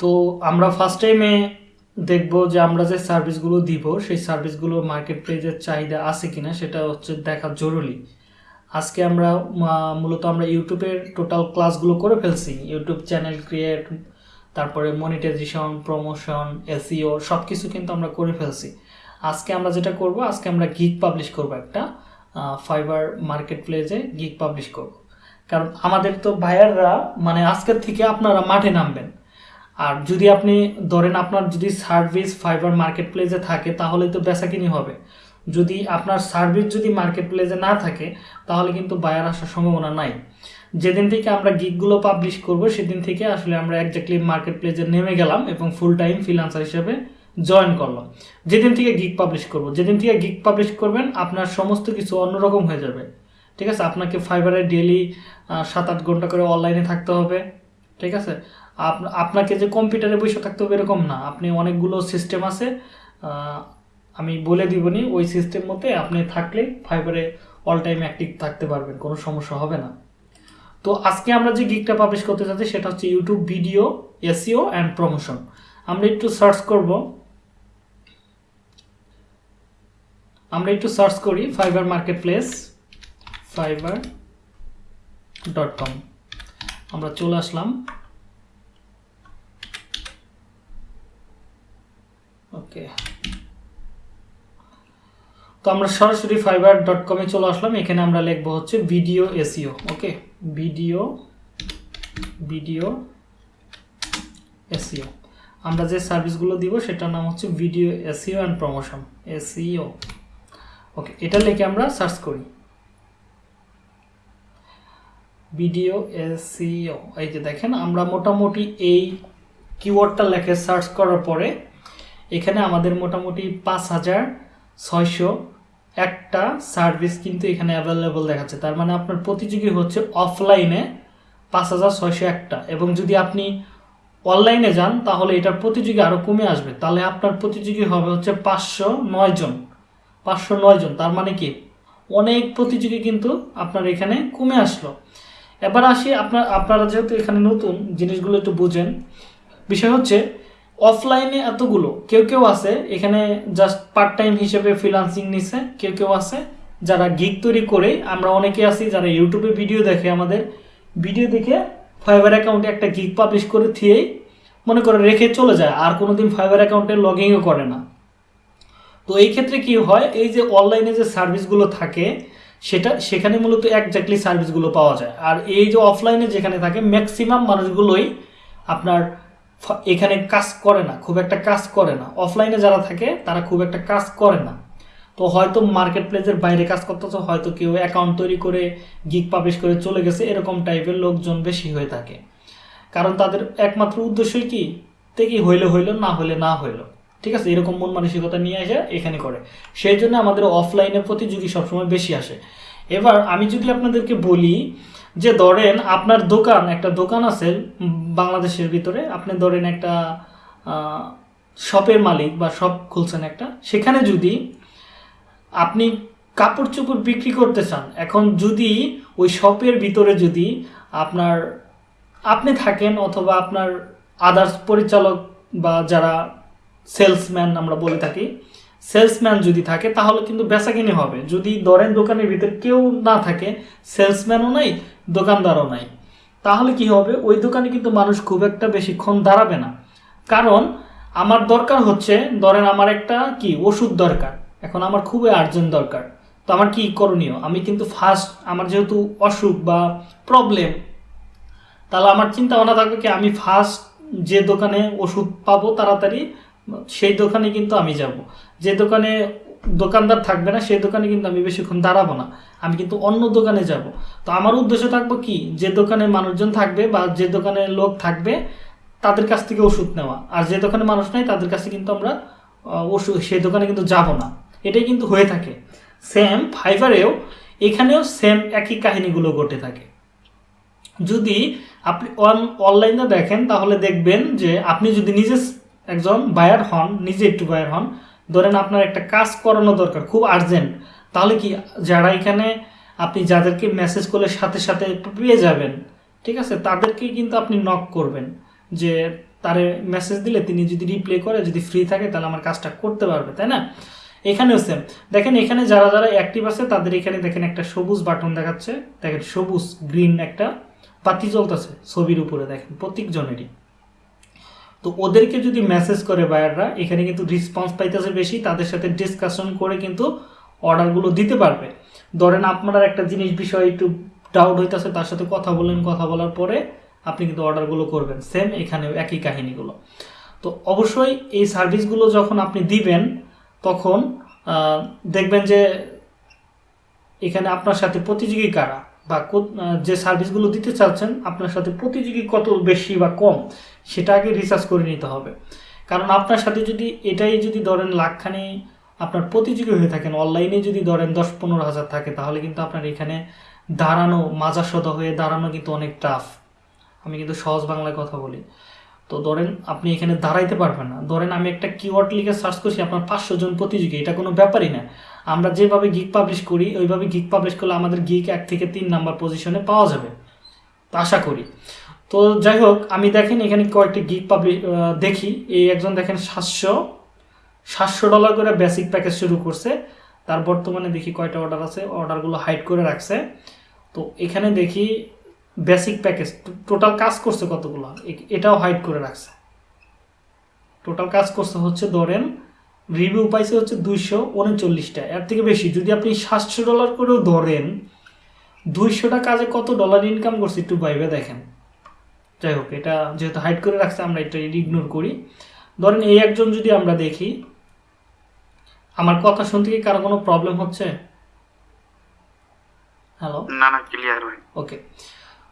তো আমরা ফার্স্ট টাইমে দেখব যে আমরা যে সার্ভিসগুলো দিব, সেই সার্ভিসগুলো মার্কেট প্লেসের চাহিদা আছে কিনা সেটা হচ্ছে দেখা জরুরি। আজকে আমরা মূলত আমরা ইউটিউবের টোটাল ক্লাসগুলো করে ফেলছি। ইউটিউব চ্যানেল ক্রিয়েট তারপরে মনিটাইজেশন প্রমোশন এসিও সব কিছু কিন্তু আমরা করে ফেলছি। আজকে আমরা যেটা করব, আজকে আমরা গিগ পাবলিশ করব একটা ফাইবার মার্কেট প্লেসে গিগ পাবলিশ করব। কারণ আমাদের তো ভাইয়াররা মানে আজকের থেকে আপনারা মাঠে নামবেন। আর যদি আপনি ধরেন আপনার যদি সার্ভিস ফাইবার মার্কেট প্লেসে থাকে, তাহলে তো বেচাকিনি হবে। যদি আপনার সার্ভিস যদি মার্কেট প্লেসে না থাকে, তাহলে কিন্তু বায়ার আসার সম্ভাবনা নাই। যেদিন থেকে আমরা গিগগুলো পাবলিশ করব, সেদিন থেকে আসলে আমরা একজাক্টলি মার্কেট প্লেসে নেমে গেলাম এবং ফুল টাইম ফ্রিলান্সার হিসেবে জয়েন করলাম। যেদিন থেকে গিগ পাবলিশ করব, যেদিন থেকে গিগ পাবলিশ করবেন, আপনার সমস্ত কিছু অন্যরকম হয়ে যাবে। ঠিক আছে? আপনাকে ফাইবারে ডেলি সাত আট ঘণ্টা করে অনলাইনে থাকতে হবে। ঠিক আছে? আপনাকে যে কম্পিউটারে বসে থাকতে হবে এরকম না। আপনি অনেকগুলো সিস্টেম আছে আমি বলে দিবনি, ওই সিস্টেম মতে আপনি থাকলে ফাইবারে অল টাইম অ্যাক্টিভ থাকতে পারবেন, কোনো সমস্যা হবে না। তো আজকে আমরা যে গিকটা পাবলিশ করতে চাচ্ছি সেটা হচ্ছে YouTube video SEO and promotion আমরা একটু সার্চ করব। আমরা একটু সার্চ করি Fiverr market place Fiverr dot com আমরা চলে আসলাম। ওকে তো আমরা সরাসরি ফাইবার ডট কমে চলে আসলাম। এখানে আমরা লিখব হচ্ছে video SEO okay video video SEO আমরা যে সার্ভিসগুলো দিব, সেটার নাম হচ্ছে video SEO and promotion SEO okay এটা লিখে আমরা সার্চ করি। ভিডিও এসিও এই যে দেখেন, আমরা মোটামুটি এই কিওয়ার্ডটা লেখে সার্চ করার পরে এখানে আমাদের মোটামুটি পাঁচ হাজার ছয়শো একটা সার্ভিস কিন্তু এখানে অ্যাভেলেবল দেখাচ্ছে। তার মানে আপনার প্রতিযোগী হচ্ছে অফলাইনে পাঁচ হাজার ছয়শো একটা। এবং যদি আপনি অনলাইনে যান, তাহলে এটার প্রতিযোগী আরও কমে আসবে। তাহলে আপনার প্রতিযোগী হবে হচ্ছে পাঁচশো নয় জন। পাঁচশো নয় জন। তার মানে কি? অনেক প্রতিযোগী কিন্তু আপনার এখানে কমে আসলো। এবার আসি, আপনার, আপনারা যেহেতু এখানে নতুন, জিনিসগুলো একটু বুঝেন। বিষয় হচ্ছে অফলাইনে এতগুলো। কেউ কেউ আছে, এখানে জাস্ট পার্ট টাইম হিসেবে ফ্রিলান্সিং নিছে, কেউ কেউ আছে যারা গিগ তৈরি করে। আমরা অনেকে আছি যারা ইউটিউবে ভিডিও দেখে আমাদের। ভিডিও দেখে ফাইবার অ্যাকাউন্টে একটা গিগ পাবলিশ করে থিয়েই মনে করে রেখে চলে যায়, আর কোনোদিন ফাইবার অ্যাকাউন্টে লগ ইনও করে না। তো এই ক্ষেত্রে কি হয়, এই যে অনলাইনে যে সার্ভিসগুলো থাকে, সেটা, সেখানে মূলত একজাক্টলি সার্ভিসগুলো পাওয়া যায়। আর এই যে অফলাইনে যেখানে থাকে ম্যাক্সিমাম মানুষগুলোই আপনার এখানে কাজ করে না, খুব একটা কাজ করে না। অফলাইনে যারা থাকে, তারা খুব একটা কাজ করে না। তো হয়তো মার্কেট প্লেসের বাইরে কাজ করতেছে, হয়তো কেউ অ্যাকাউন্ট তৈরি করে গিক পাবলিশ করে চলে গেছে, এরকম টাইপের লোকজন বেশি হয়ে থাকে। কারণ তাদের একমাত্র উদ্দেশ্যই কি? কি হইলে, হইল, না হইলে, না হইল। ঠিক আছে? এরকম মন মানসিকতা নিয়ে এসে এখানে করে। সেই জন্য আমাদের অফলাইনে প্রতিযোগী সবসময় বেশি আসে। এবার আমি যদি আপনাদেরকে বলি যে ধরেন আপনার দোকান, একটা দোকান আছে বাংলাদেশের ভিতরে, আপনি ধরেন একটা শপের মালিক বা শপ খুলছেন একটা, সেখানে যদি আপনি কাপড় চোপড় বিক্রি করতে চান, এখন যদি ওই শপের ভিতরে যদি আপনার, আপনি থাকেন অথবা আপনার আদার্স পরিচালক বা যারা সেলসম্যান আমরা বলে থাকি সেলসম্যান যদি থাকে, তাহলে কিন্তু বেচাকিনি হবে। যদি ধরেন দোকানের ভিতরে কেউ না থাকে সেলসম্যানও নাই দোকানদারও নাই। তাহলে কি হবে? ওই দোকানে কিন্তু মানুষ খুব একটা বেশিক্ষণ দাঁড়াবে না। কারণ আমার দরকার হচ্ছে, ধরেন আমার একটা কি, ওষুধ দরকার। এখন আমার খুবই আর্জেন্ট দরকার। তো আমার কি করণীয়? আমি কিন্তু ফার্স্ট আমার যেহেতু অসুখ বা প্রবলেম তাহলে আমার চিন্তা ভাবনা থাকবে কি, আমি ফার্স্ট যে দোকানে ওষুধ পাবো তাড়াতাড়ি, সেই দোকানে কিন্তু আমি যাব। যে দোকানে দোকানদার থাকবে না, সেই দোকানে কিন্তু আমি বেশিক্ষণ দাঁড়াবো না। আমি কিন্তু অন্য দোকানে যাব। তো আমার উদ্দেশ্য থাকব কি? যে দোকানে মানুষজন থাকবে বা যে দোকানে লোক থাকবে, তাদের কাছ থেকে ওষুধ নেওয়া। আর যে দোকানে মানুষ নাই, তাদের কাছে কিন্তু আমরা ওষুধ, সেই দোকানে কিন্তু যাব না। এটাই কিন্তু হয়ে থাকে। সেম ফাইবারেও এখানেও সেম একই কাহিনীগুলো ঘটে থাকে। যদি আপনি অন, অনলাইনে দেখেন, তাহলে দেখবেন যে আপনি যদি নিজে একজন বায়ার হন, নিজে একটু বায়ার হন ধরেন আপনার একটা কাজ করানো দরকার, খুব আর্জেন্ট তাহলে কি যারা এখানে আপনি যাদেরকে মেসেজ করলে সাথে সাথে পেয়ে যাবেন, ঠিক আছে? তাদেরকে কিন্তু আপনি নক করবেন যে তারে মেসেজ দিলে তিনি যদি রিপ্লে করে, যদি ফ্রি থাকে, তাহলে আমার কাজটা করতে পারবে, তাই না? এখানেও সেম দেখেন এখানে যারা যারা অ্যাক্টিভ আছে, তাদের এখানে দেখেন একটা সবুজ বাটন দেখাচ্ছে, দেখেন সবুজ গ্রিন একটা বাতি জ্বলতেছে ছবির উপরে, দেখেন প্রত্যেক জনেরই তো ওদেরকে যদি মেসেজ করে বায়াররা এখানে কিন্তু রেসপন্স পাইতেছে বেশি, তাদের সাথে ডিসকাশন করে কিন্তু অর্ডারগুলো দিতে পারবে। ধরেন আপনার একটা জিনিস বিষয়ে একটু ডাউট হইতেছে, তার সাথে কথা বলেন, কথা বলার পরে আপনি কিন্তু অর্ডারগুলো করবেন। সেম এখানেও একই কাহিনীগুলো। তো অবশ্যই এই সার্ভিসগুলো যখন আপনি দিবেন, তখন দেখবেন যে এখানে আপনার সাথে প্রতিযোগী কারা? বা যে সার্ভিসগুলো দিতে চাচ্ছেন, আপনার সাথে প্রতিযোগী কত বেশি বা কম? সেটা আগে রিসার্চ করে নিতে হবে। কারণ আপনার সাথে যদি এটাই যদি ধরেন লাখখানি আপনার প্রতিযোগী হয়ে থাকেন অনলাইনে যদি ধরেন দশ পনেরো হাজার থাকে, তাহলে কিন্তু আপনার এখানে দাঁড়ানো, মাজাসদা হয়ে দাঁড়ানো কিন্তু অনেক টাফ আমি কিন্তু সহজ বাংলায় কথা বলি। তো ধরেন আপনি এখানে দাঁড়াইতে পারবেন না। ধরেন আমি একটা কিওয়ার্ড লিখে সার্চ করছি, আপনার পাঁচশো জন প্রতিযোগী, এটা কোনো ব্যাপারই না। আমরা যেভাবে গিক পাবলিশ করি, ওইভাবে গিক পাবলিশ করলে আমাদের গিক এক থেকে তিন নাম্বার পজিশনে পাওয়া যাবে। আশা করি। তো যাই হোক আমি দেখেন এখানে কয়েকটি গিক পাবলিশ দেখি। এই একজন দেখেন সাতশো সাতশো ডলার করে বেসিক প্যাকেজ শুরু করছে। তার বর্তমানে দেখি কয়টা অর্ডার আছে অর্ডারগুলো হাইড করে রাখছে। তো এখানে দেখি বেসিক প্যাকেজ টোটাল কাজ করছে কতগুলো? এটাও হাইড করে রাখছে। টোটাল কাজ করছে হচ্ছে ধরেন রিভিউ পাইছে হচ্ছে দুইশো উনচল্লিশটা। এর থেকে বেশি, যদি আপনি সাতশো ডলার করেও ধরেন, দুইশোটা কাজে কত ডলার ইনকাম করছে একটু ভাইবে দেখেন। যাই হোক এটা যেহেতু হাইড করে রাখছে আমরা এটা ইগনোর করি। ধরেন এই একজন যদি আমরা দেখি আমার কথা শুনতে কি কারও কোনো প্রবলেম হচ্ছে? হ্যালো না না ক্লিয়ার ওকে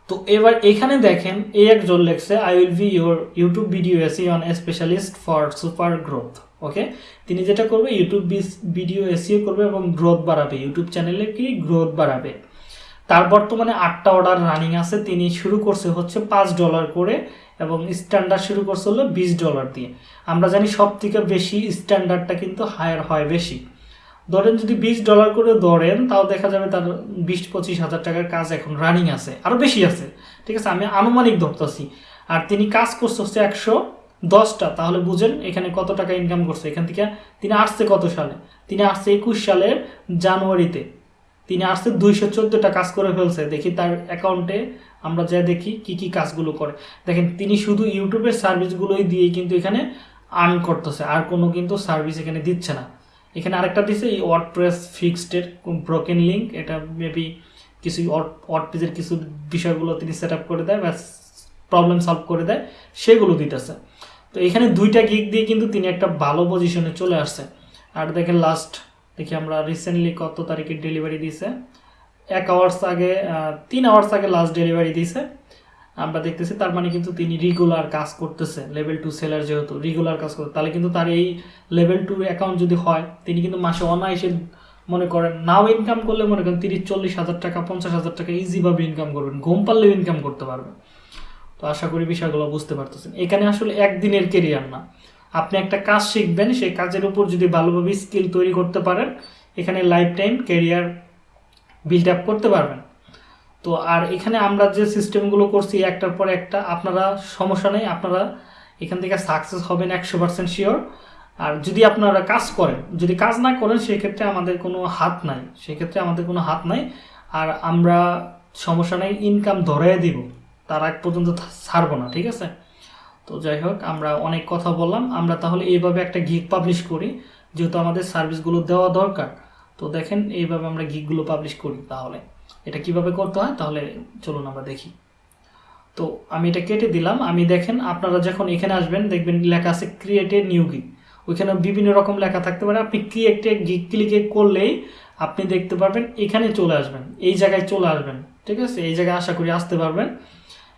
তো এবার এখানে দেখেন এই একজন লেখছে I will be your YouTube video SEO specialist for super growth okay তিনি যেটা করবে ইউটিউব ভিডিও এসিও করবে এবং গ্রোথ বাড়াবে। ইউটিউব চ্যানেলে কি? গ্রোথ বাড়াবে। তার বর্তমানে আটটা অর্ডার রানিং আছে। তিনি শুরু করছে হচ্ছে পাঁচ ডলার করে এবং স্ট্যান্ডার্ড শুরু করছে হলো বিশ ডলার দিয়ে। আমরা জানি সব থেকে বেশি স্ট্যান্ডার্ডটা কিন্তু হায়ার হয় বেশি। ধরেন যদি বিশ ডলার করে ধরেন, তাও দেখা যাবে তার বিশ পঁচিশ হাজার টাকার কাজ এখন রানিং আছে। আরও বেশি আছে। ঠিক আছে, আমি আনুমানিক ধরতেছি। আর তিনি কাজ করছে হচ্ছে একশো দশটা। তাহলে বুঝেন এখানে কত টাকা ইনকাম করছে। এখান থেকে তিনি আসছে কত সালে? তিনি আসছে একুশ সালের জানুয়ারিতে। তিনি আসছে দুইশো চোদ্দোটা কাজ করে ফেলছে। দেখি তার অ্যাকাউন্টে আমরা যা দেখি, কি কি কাজগুলো করে। দেখেন, তিনি শুধু ইউটিউবের সার্ভিসগুলোই দিয়ে কিন্তু এখানে আর্ন করতেছে। আর কোনো কিন্তু সার্ভিস এখানে দিচ্ছে না। এখানে আরেকটা দিছে, এই ওয়ার্ডপ্রেস ফিক্সডের ব্রোকেন লিঙ্ক এটা মেবি কিছু ওয়ার্ডপ্রেসের কিছু বিষয়গুলো তিনি সেট করে দেয় বা প্রবলেম সলভ করে দেয়, সেগুলো দিতেছে। তো এখানে দুইটা গিক দিয়ে কিন্তু তিনি একটা ভালো পজিশনে চলে আসছে। আর দেখেন লাস্ট দেখি আমরা রিসেন্টলি কত তারিখে ডেলিভারি দিয়েছে এক আওয়ার্স আগে তিন আওয়ার্স আগে লাস্ট ডেলিভারি দিয়েছে আমরা দেখতেছি তার মানে কিন্তু তিনি রেগুলার কাজ করতেছে লেভেল টু সেলার যেহেতু রেগুলার কাজ করতে তাহলে কিন্তু তার এই লেভেল টু অ্যাকাউন্ট যদি হয়, তিনি কিন্তু মাসে অনায়াসে মনে করেন নাও ইনকাম করলে মনে করেন তিরিশ, চল্লিশ হাজার টাকা, পঞ্চাশ হাজার টাকা ইজিভাবে ইনকাম করবেন, ঘুম পারলেও ইনকাম করতে পারবেন তো আশা করি বিষয়গুলো বুঝতে পারতেছেন। এখানে আসলে একদিনের কেরিয়ার না। আপনি একটা কাজ শিখবেন, সেই কাজের উপর যদি ভালোভাবে স্কিল তৈরি করতে পারেন, এখানে life time career build up করতে পারবেন। তো আর এখানে আমরা যে সিস্টেমগুলো করছি, একটার পর একটা, আপনারা সমস্যা নেই, আপনারা এখান থেকে সাকসেস হবেন একশো পার্সেন্ট শিওর আর যদি আপনারা কাজ করেন, যদি কাজ না করেন, সেক্ষেত্রে আমাদের কোনো হাত নাই। সেক্ষেত্রে আমাদের কোনো হাত নাই। আর আমরা সমস্যা নেই ইনকাম ধরে দিব। তার আগ পর্যন্ত ছাড়বো না, ঠিক আছে? তো যাই হোক, আমরা অনেক কথা বললাম। আমরা তাহলে এইভাবে একটা গিগ পাবলিশ করি, যেহেতু আমাদের সার্ভিসগুলো দেওয়া দরকার। তো দেখেন, এইভাবে আমরা গিগগুলো পাবলিশ করি তাহলে। এটা কীভাবে করতে হয়? তাহলে চলুন আমরা দেখি। তো আমি এটা কেটে দিলাম। আমি দেখেন, আপনারা যখন এখানে আসবেন, দেখবেন লেখা আছে ক্রিয়েটে নিউ গিগ ওইখানে বিভিন্ন রকম লেখা থাকতে পারে। আপনি ক্রিয়েটে গিগ ক্লিকে করলেই আপনি দেখতে পারবেন, এখানে চলে আসবেন। এই জায়গায় চলে আসবেন। ঠিক আছে? এই জায়গায় আশা করি আসতে পারবেন।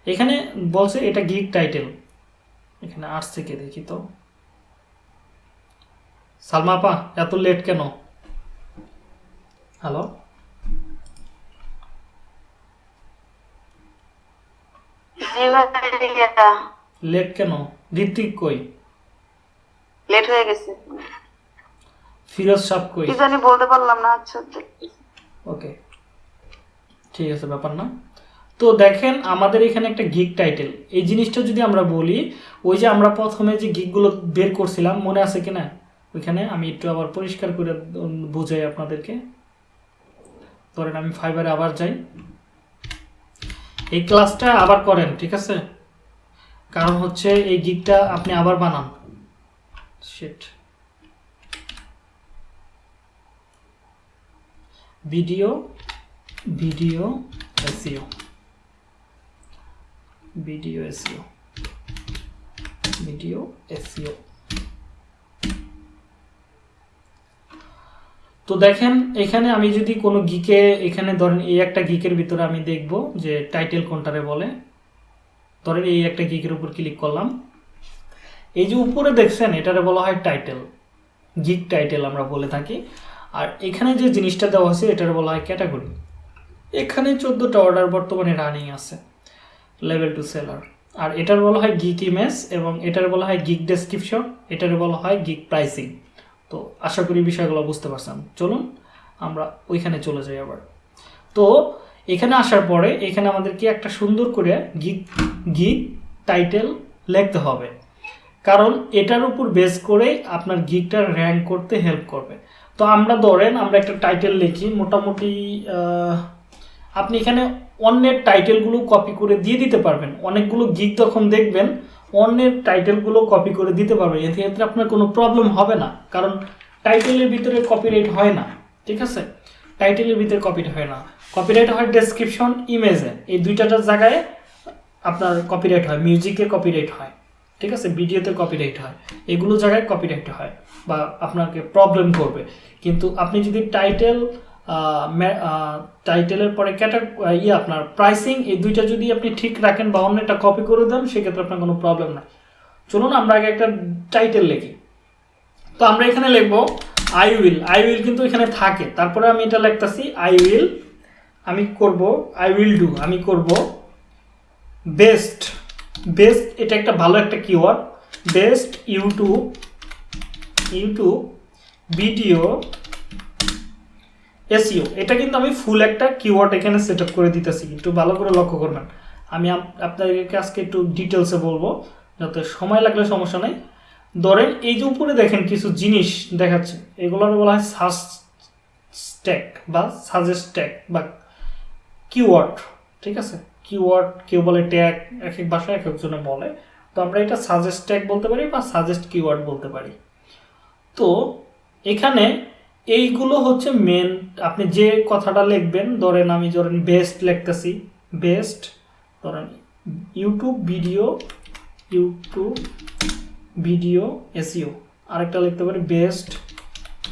এখানে বলছে এটা গিগ টাইটেল এখানে আসছে কে দেখি তো। সালমা আপা এত লেট কেন? হ্যালো লেট কেন? ঋত্বিক কই? লেট হয়ে গেছে। ফিরোজ সাপ কই? কি জানি বলতে পারলাম না আচ্ছা। ওকে ঠিক আছে ব্যাপার না। তো দেখেন আমাদের এখানে একটা গিগ টাইটেল এই জিনিসটা যদি আমরা বলি, ওই যে আমরা প্রথমে যে গিগগুলো বের করছিলাম, মনে আছে কিনা? ওইখানে আমি একটু আবার পরিষ্কার করে বোঝাই আপনাদেরকে। ধরেন আমি ফাইবারে আবার যাই। এই ক্লাসটা আবার করেন, ঠিক আছে? কারণ হচ্ছে এই গিগটা আপনি আবার বানান। Sheet video video SEO video SEO video SEO তো দেখেন, এখানে আমি যদি কোনো গিকে এখানে ধরেন এই একটা গিকের ভিতরে আমি দেখব যে টাইটেল কোনটারে বলে। ধরেন এই একটা গিকের উপর ক্লিক করলাম। এই যে উপরে দেখছেন, এটারে বলা হয় টাইটেল গিক টাইটেল আমরা বলে থাকি। আর এখানে যে জিনিসটা দেওয়া হয়েছে, এটার বলা হয় ক্যাটাগরি এখানে চোদ্দোটা অর্ডার বর্তমানে রানিং আছে। লেভেল টু সেলার আর এটার বলা হয় গিক ইমেজ এবং এটার বলা হয় গিক ডেসক্রিপশন এটার বলা হয় গিক প্রাইসিং তো আশা করি বিষয়গুলো বুঝতে পারছেন। চলুন আমরা ওইখানে চলে যাই আবার। তো এখানে আসার পরে এখানে আমাদেরকে একটা সুন্দর করে গিক গিক টাইটেল লিখতে হবে। কারণ এটার উপর বেস করে আপনার গিকটা র্যাঙ্ক করতে হেল্প করবে। তো আমরা ধরেন আমরা একটা টাইটেল লিখি, মোটামুটি আপনি এখানে অন্যের টাইটেলগুলো কপি করে দিয়ে দিতে পারবেন। অনেকগুলো গিক তখন দেখবেন, অন্যের টাইটেলগুলো কপি করে দিতে পারবেন। এতে ক্ষেত্রে আপনার কোনো প্রবলেম হবে না, কারণ টাইটেলের ভিতরে কপিরাইট হয় না, ঠিক আছে? টাইটেলের ভিতরে কপিরাইট হয় না। কপিরাইট হয় ডেসক্রিপশন ইমেজে এই দুইটাটার জায়গায় আপনার কপিরাইট হয় মিউজিকে কপিরাইট হয়, ঠিক আছে? ভিডিওতে কপিরাইট হয়। এগুলো জায়গায় কপিরাইট হয় বা আপনাকে প্রবলেম করবে। কিন্তু আপনি যদি টাইটেল টাইটেলের পরে ক্যাটা ইয়ে আপনার প্রাইসিং এই দুইটা যদি আপনি ঠিক রাখেন বা অন্য একটা কপি করে দেন, সেক্ষেত্রে আপনার কোনো প্রবলেম নাই। চলুন, আমরা আগে একটা টাইটেল লিখি। তো আমরা এখানে লিখব আই উইল আই উইল কিন্তু এখানে থাকে। তারপরে আমি এটা লিখতেছি আই উইল আমি করব আই উইল ডু আমি করব বেস্ট বেস্ট এটা একটা ভালো একটা keyword best YouTube YouTube video SEO এটা কিন্তু আমি ফুল একটা কিওয়ার্ড এখানে সেট করে দিতেছি। একটু ভালো করে লক্ষ্য করবেন। আমি আপ- আপনাদেরকে আজকে একটু ডিটেলসে বলব, যাতে সময় লাগলে সমস্যা নেই। ধরেন এই যে উপরে দেখেন কিছু জিনিস দেখাচ্ছে। এগুলোর বলা হয় সাজ স্ট্যাক বা সাজেস্ট ট্যাগ বা কিওয়ার্ড ঠিক আছে? কিওয়ার্ড কেউ বলে ট্যাগ এক এক ভাষায় এক একজনে বলে। তো আমরা এটা সাজেস্ট ট্যাগ বলতে পারি বা সাজেস্ট কিওয়ার্ড বলতে পারি। তো এখানে এইগুলো হচ্ছে মেন আপনি যে কথাটা লিখবেন, ধরেন আমি ধরেন বেস্ট লিখতেছি বেস্ট ধরেন YouTube video YouTube video SEO আরেকটা লিখতে পারি best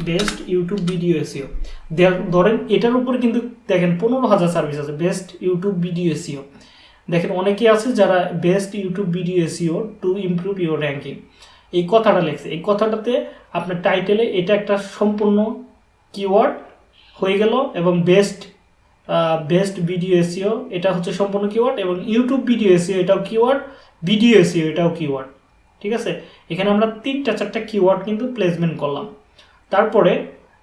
best YouTube video SEO ধরেন এটার উপরে কিন্তু দেখেন পনেরো হাজার সার্ভিস আছে বেস্ট ইউটিউব ভিডিও এসিও দেখেন অনেকে আছে যারা best YouTube video SEO to improve your ranking এই কথাটা লেখছে, এই কথাটাতে আপনার টাইটেলে এটা একটা সম্পূর্ণ কিওয়ার্ড হয়ে গেল এবং বেস্ট বেস্ট ভিডিও এসিও এটা হচ্ছে সম্পূর্ণ কিওয়ার্ড এবং ইউটিউব ভিডিও এসিও এটাও কিওয়ার্ড ভিডিও এসিও এটাও কিওয়ার্ড ঠিক আছে? এখানে আমরা তিনটা চারটা কিওয়ার্ড কিন্তু প্লেসমেন্ট করলাম। তারপরে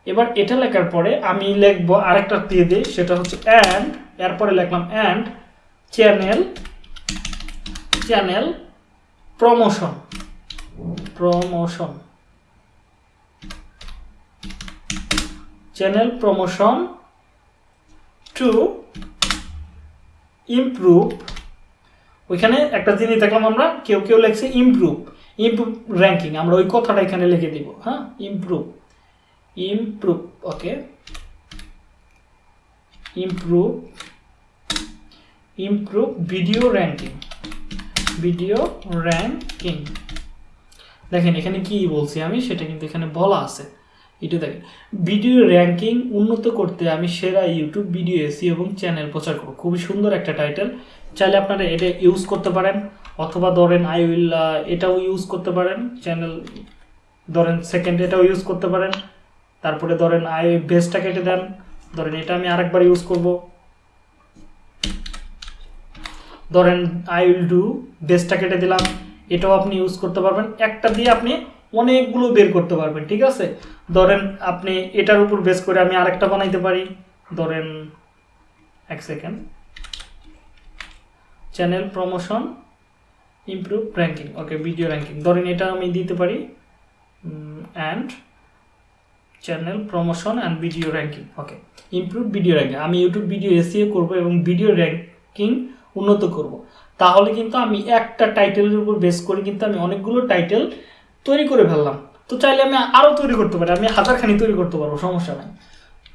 এবার এটা লেখার পরে আমি লিখব আরেকটা দিয়ে দিই, সেটা হচ্ছে অ্যান্ড এরপরে লিখলাম and channel channel promotion promotion channel promotion to improve ওইখানে একটা জিনিস দেখলাম আমরা, কেউ কেউ লেখছে ইমপ্রুভ ইমপ্রুভ র্যাঙ্কিং আমরা ওই কথাটা এখানে লিখে দিব হ্যাঁ? Improve improve okay improve improve video ranking video ranking দেখেন, এখানে কি বলছি আমি, সেটা কিন্তু এখানে বলা আছে। এটা দেখেন ভিডিও র্যাঙ্কিং উন্নত করতে আমি সেরা ইউটিউব ভিডিও এসি এবং চ্যানেল প্রচার করব। খুবই সুন্দর একটা টাইটেল চাইলে আপনারা এটা ইউজ করতে পারেন। অথবা ধরেন আই উইল এটাও ইউজ করতে পারেন। চ্যানেল ধরেন সেকেন্ড এটাও ইউজ করতে পারেন। তারপরে ধরেন আই বেসটা কেটে দেন। ধরেন, এটা আমি আরেকবার ইউজ করব। ধরেন আই উইল ডু বেসটা কেটে দিলাম। এটাও আপনি ইউজ করতে পারবেন। একটা দিয়ে আপনি অনেকগুলো বের করতে পারবেন, ঠিক আছে? ধরেন আপনি এটার উপর বেস করে আমি আরেকটা বানাইতে পারি। ধরেন এক second channel promotion improve ranking okay video ranking ধরেন এটা আমি দিতে পারি and channel promotion and video ranking okay improve video ranking আমি ইউটিউব ভিডিও এসিও করব এবং ভিডিও র্যাঙ্কিং উন্নত করব। তাহলে কিন্তু আমি একটা টাইটেলের উপর বেস করে কিন্তু আমি অনেকগুলো টাইটেল তৈরি করে ফেললাম। তো চাইলে আমি আরও তৈরি করতে পারি, আমি হাজারখানি তৈরি করতে পারব, সমস্যা নাই।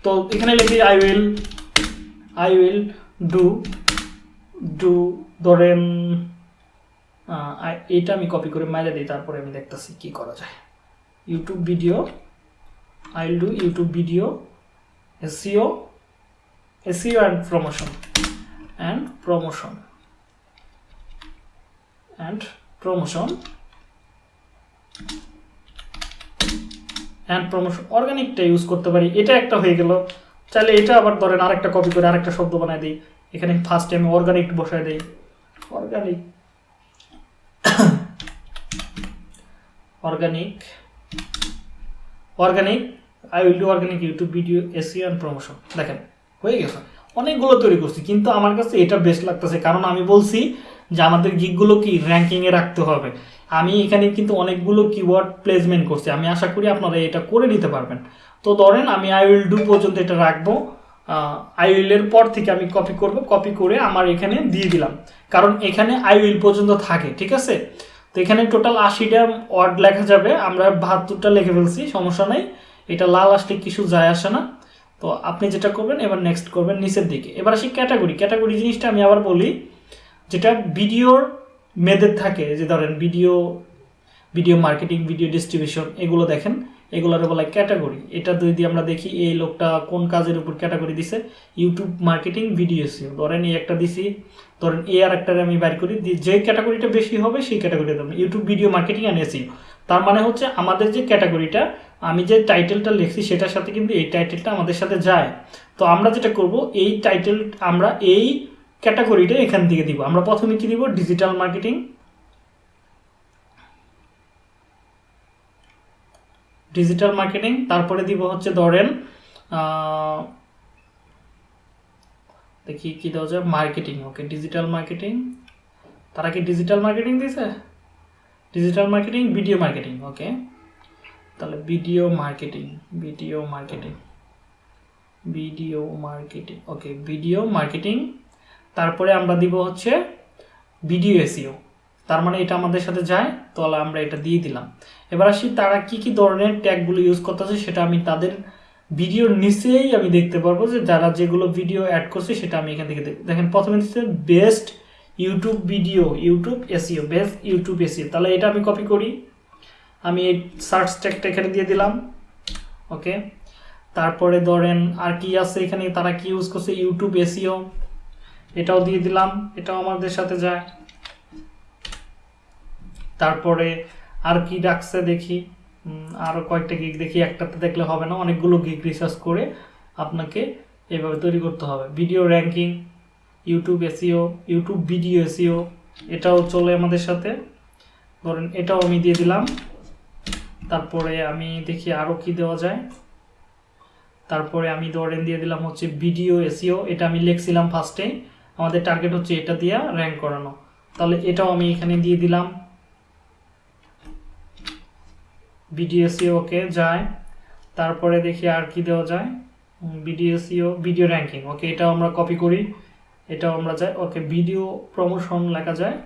তো এখানে লিখি I will I will do do ধরেন এইটা আমি কপি করে মাইলে দিই, তারপরে আমি দেখতেছি কি করা যায়। YouTube video I will do YouTube video SEO SEO and promotion and promotion and promotion and promotion অর্গানিকটা use করতে পারি, এটা একটা হয়ে গেল। চাইলে এটা আবার ধরেন আরেকটা কপি করে আরেকটা শব্দ বানাই দিই। এখানে ফার্স্টে আমি অর্গানিক বসাই দিই। Organic organic organic I will do organic YouTube video SEO and promotion দেখেন, হয়ে গেছে। অনেকগুলো তৈরি করছি, কিন্তু আমার কাছে এটা বেস্ট লাগতেছে, কারণ আমি বলছি যে আমাদের গিকগুলো কি র্যাঙ্কিংয়ে রাখতে হবে। আমি এখানে কিন্তু অনেকগুলো কিওয়ার্ড প্লেসমেন্ট করছি। আমি আশা করি আপনারা এটা করে নিতে পারবেন। তো ধরেন আমি আই উইল ডু পর্যন্ত এটা রাখব। আই উইলের পর থেকে আমি কপি করব। কপি করে আমার এখানে দিয়ে দিলাম। কারণ এখানে আই উইল পর্যন্ত থাকে, ঠিক আছে? তো এখানে টোটাল আশিটা ওয়ার্ড লেখা যাবে। আমরা বাহাত্তরটা লিখে ফেলছি, সমস্যা নাই। এটা লাল আসলে কিছু যায় আসে না। তো আপনি যেটা করবেন, এবার নেক্সট করবেন নিচের দিকে। এবার আসি ক্যাটাগরি ক্যাটাগরি জিনিসটা আমি আবার বলি। যেটা ভিডিওর মেয়েদের থাকে, যে ধরেন video video marketing, video distribution এগুলো দেখেন, এগুলোর বলা ক্যাটাগরি এটা যদি আমরা দেখি, এই লোকটা কোন কাজের উপর ক্যাটাগরি দিছে? ইউটিউব মার্কেটিং ভিডিও সিও ধরেন এই একটা দিছি, ধরেন এ আর একটা আমি বাইর করি যে ক্যাটাগরিটা বেশি হবে, সেই ক্যাটাগরিটা দেবো YouTube video marketing and SEO তার মানে হচ্ছে আমাদের যে ক্যাটাগরিটা আমি যে টাইটেলটা লিখছি, সেটার সাথে কিন্তু এই টাইটেলটা আমাদের সাথে যায়। তো আমরা যেটা করব, এই টাইটেল আমরা এই ক্যাটাগরিটা এখান থেকে দিব। আমরা প্রথমে কি দিব? ডিজিটাল মার্কেটিং ডিজিটাল মার্কেটিং তারপরে দিব হচ্ছে ধরেন দেখি কি দেওয়া যায়? মার্কেটিং ওকে ডিজিটাল মার্কেটিং তারা কি ডিজিটাল মার্কেটিং দিছে digital marketing video marketing okay তাহলে video marketing video marketing video marketing okay video marketing তারপরে আমরা দিব হচ্ছে ভিডিও এসিও তার মানে এটা আমাদের সাথে যায় তাহলে আমরা এটা দিয়ে দিলাম। এবার আসি তারা কি কি ধরনের ট্যাগগুলো ইউজ করতেছে সেটা আমি তাদের ভিডিওর নিচেই আমি দেখতে পারব যে যারা যেগুলো ভিডিও অ্যাড করছে সেটা আমি এখান থেকে দেখ- দেখেন প্রথমে দিচ্ছে best YouTube video YouTube SEO best YouTube SEO তাহলে এটা আমি কপি করি। আমি এই সার্চ ট্যাগটা এখানে দিয়ে দিলাম। ওকে তারপরে ধরেন আর কি আছে এখানে? তারা কি ইউজ করছে? ইউটিউব এসিও এটাও দিয়ে দিলাম এটাও আমাদের সাথে যায়। তারপরে আর কি ডাকছে দেখি উম, আরও কয়েকটা গিগ দেখি একটাতে দেখলে হবে না অনেকগুলো গিগ রিসার্চ করে আপনাকে এভাবে তৈরি করতে হবে। Video ranking YouTube SEO YouTube video SEO এটাও চলে আমাদের সাথে। ধরেন এটাও আমি দিয়ে দিলাম। তারপরে আমি দেখি আরও কি দেওয়া যায়। তারপরে আমি ধরেন দিয়ে দিলাম হচ্ছে ভিডিও এসিও এটা আমি লিখছিলাম ফার্স্টে আমাদের টার্গেট হচ্ছে এটা দিয়ে র্যাঙ্ক করানো। তাহলে এটাও আমি এখানে দিয়ে দিলাম। বিডিএসিও ওকে যায়। তারপরে দেখি আর কি দেওয়া যায়। বিডিএসিও ভিডিও র্যাঙ্কিং ওকে এটাও আমরা কপি করি। এটাও আমরা যাই ওকে ভিডিও প্রমোশন লেখা যায়।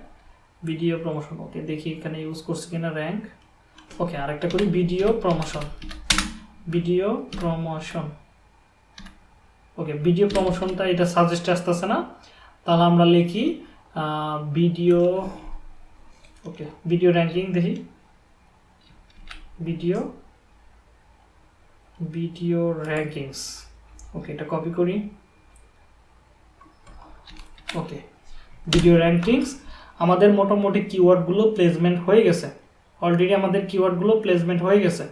ভিডিও প্রমোশন ওকে দেখি এখানে ইউজ করছি কিনা র্যাঙ্ক ওকে আরেকটা করি video promotion video promotion okay video প্রমোশনটা এটা সাজেস্ট আসতেছে না। তাহলে আমরা লিখি ভিডিও ওকে ভিডিও র্যাঙ্কিং দেখি। ভিডিও ভিডিও র্যাঙ্কিংস ওকে এটা কপি করি। ওকে ভিডিও র্যাঙ্কিংস আমাদের মোটামুটি কিওয়ার্ডগুলো প্লেসমেন্ট হয়ে গেছে। অলরেডি আমাদের কিওয়ার্ডগুলো প্লেসমেন্ট হয়ে গেছে।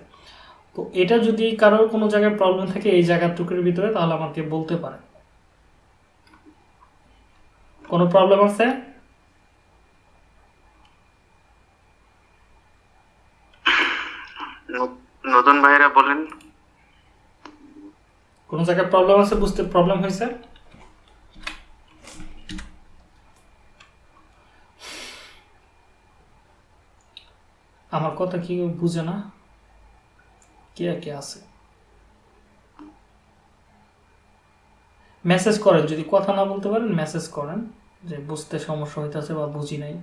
তো এটা যদি কারোর কোনো জায়গায় প্রবলেম থাকে, এই জায়গার টুকের ভিতরে, তাহলে আমাকে বলতে পারে কোনো প্রবলেম আছে? নতুন ভাইরা বলেন। কোন জায়গায় প্রবলেম আছে? বুঝতে প্রবলেম হয়েছে? আমার কথা কি বুঝে না? কে কে আছে? মেসেজ করেন যদি কথা না বলতে পারেন মেসেজ করেন। যে বুঝতে সমস্যা হইতেছে বা বুঝি নাই।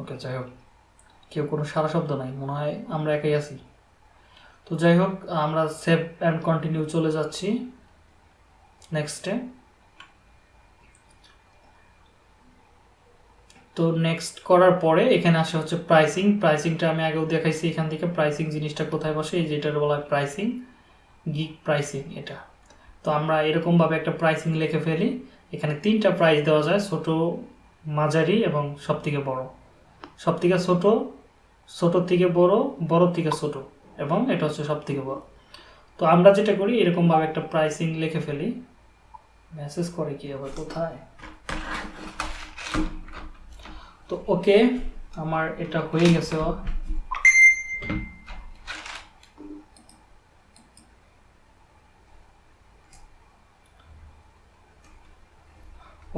ওকে, যাই হোক। কেউ কোনো সারা শব্দ নাই, মনে হয় আমরা একাই আছি। তো যাই হোক, আমরা সেভ অ্যান্ড কন্টিনিউ চলে যাচ্ছি নেক্সটে। তো নেক্সট করার পরে এখানে আসে হচ্ছে প্রাইসিং প্রাইসিংটা আমি আগেও দেখাইছি এখান থেকে। প্রাইসিং জিনিসটা কোথায় বসে? এই যেটার বলা হয় প্রাইসিং গিগ প্রাইসিং এটা। তো আমরা এরকমভাবে একটা প্রাইসিং লিখে ফেলি। এখানে তিনটা প্রাইস দেওয়া যায়, ছোট, মাঝারি এবং সব থেকে বড়। সব থেকে ছোট ছোট থেকে বড় বড় থেকে ছোট এবং এটা হচ্ছে সব থেকে বড়। তো আমরা যেটা করি, এরকমভাবে একটা প্রাইসিং লিখে ফেলি। মেসেজ করে কি আবার কোথায়? তো ওকে, আমার এটা হয়ে গেছে।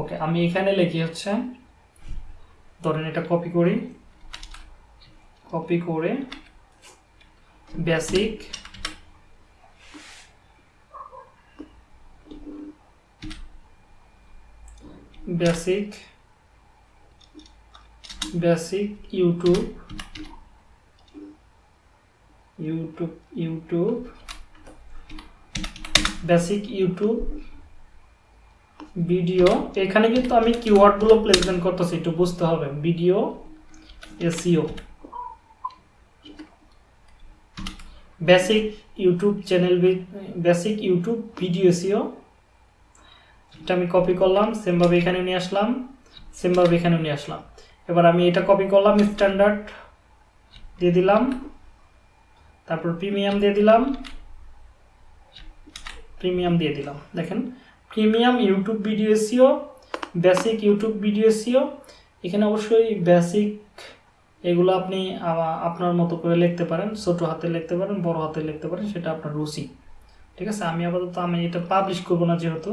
ওকে, আমি এখানে লিখি হচ্ছে, ধরেন এটা কপি করি। কপি করে basic basic basic YouTube YouTube YouTube basic YouTube video এখানে কিন্তু আমি কিওয়ার্ডগুলো প্লেসমেন্ট করতেছি, একটু বুঝতে হবে। Video SEO basic YouTube channel basic YouTube video SEO এটা আমি কপি করলাম সেমভাবে এখানে নিয়ে আসলাম সেমভাবে এখানে নিয়ে আসলাম। এবার আমি এটা কপি করলাম স্ট্যান্ডার্ড দিয়ে দিলাম, তারপর প্রিমিয়াম দিয়ে দিলাম প্রিমিয়াম দিয়ে দিলাম। দেখেন premium YouTube video SEO basic YouTube video SEO এখানে অবশ্যই বেসিক এগুলো আপনি আপনার মতো করে লিখতে পারেন, ছোট হাতে লিখতে পারেন, বড় হাতে লিখতে পারেন, সেটা আপনার রুচি। ঠিক আছে? আমি আপাতত আমি এটা পাবলিশ করব না যেহেতু,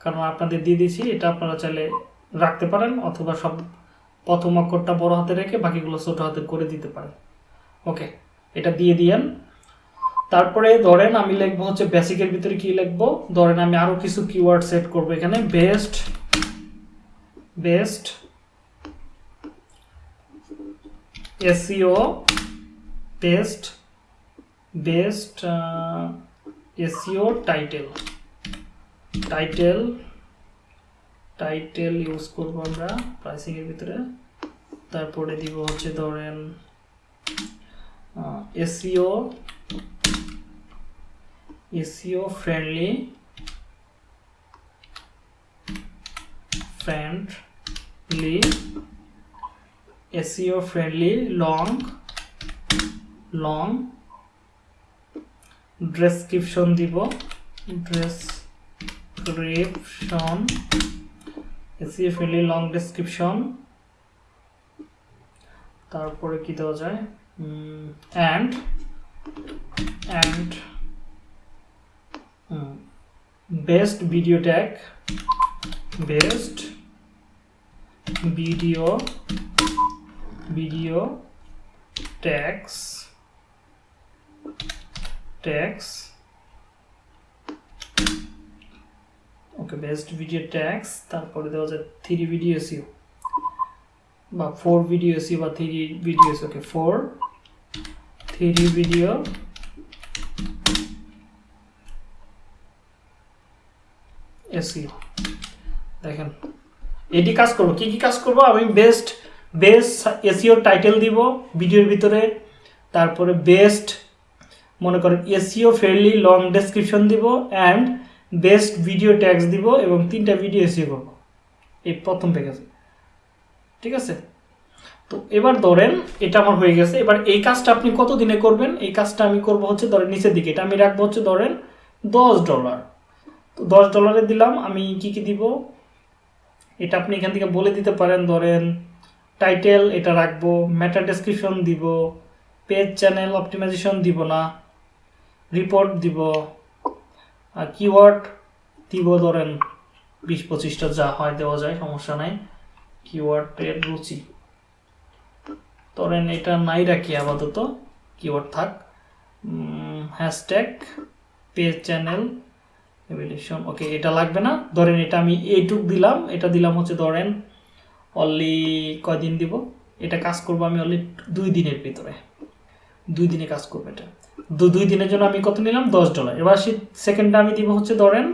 কারণ আপনাদের দিয়ে দিয়েছি, এটা আপনারা চাইলে রাখতে পারেন, অথবা সব প্রথম অক্ষরটা বড় হাতে রেখে বাকিগুলো ছোট হাতে করে দিতে পারেন। ওকে, এটা দিয়ে দিয়েন। তারপরে ধরেন আমি লিখব হচ্ছে বেসিকের ভিতরে কি লিখব? ধরেন আমি আরও কিছু কিওয়ার্ড সেট করব এখানে। Best best SEO best best SEO title title title use করব আমরা প্রাইসিংয়ের ভিতরে। তারপরে দিব হচ্ছে ধরেন SEO SEO friendly friendly SEO friendly long long description দিব description SEO friendly long description. তারপরে কি দেওয়া যায়? And and best video tag best video video tags tags okay best video tags তারপরে দেওয়া যায় থ্রি ভিডিও এসিও বা four video SEO বা three video okay four three video SEO দেখেন, এটি কাজ করব, কি কি কাজ করব? আমি বেস্ট বেস্ট এসিও টাইটেল দিব ভিডিওর ভিতরে, তারপরে বেস্ট মনে করেন এসিও ফ্রেন্ডলি লং ডেসক্রিপশন দিব অ্যান্ড বেস্ট ভিডিও ট্যাক্স দিব এবং তিনটা ভিডিও এসিও করব। এই প্রথম প্যাকেজে ঠিক আছে? তো এবার ধরেন এটা আমার হয়ে গেছে। এবার এই কাজটা আপনি কত দিনে করবেন? এই কাজটা আমি করব হচ্ছে ধরেন নিচের দিকে। এটা আমি রাখব হচ্ছে ধরেন দশ ডলার তো দশ ডলারে দিলাম। আমি কি কি দিব? এটা আপনি এখান থেকে বলে দিতে পারেন। ধরেন টাইটেল এটা রাখব ম্যাটার ডেসক্রিপশন দিব পেজ চ্যানেল অপটিমাইজেশন দিব না রিপোর্ট দিব। আর কিওয়ার্ড দিব ধরেন বিশ পঁচিশটা যা হয় দেওয়া যায়, সমস্যা নাই। কিওয়ার্ডের রুচি। ধরেন এটা নাই রাখি আপাতত কিওয়ার্ড থাক। Hashtag page channel evolution okay এটা লাগবে না। ধরেন এটা আমি এইটুক দিলাম, এটা দিলাম হচ্ছে ধরেন অনলি কয়দিন দিব? এটা কাজ করব আমি অনলি দুই দিনের ভিতরে। দুই দিনে কাজ করব এটা। দুই দিনের জন্য আমি কত নিলাম? দশ ডলার এবার সে সেকেন্ডটা আমি দিব হচ্ছে ধরেন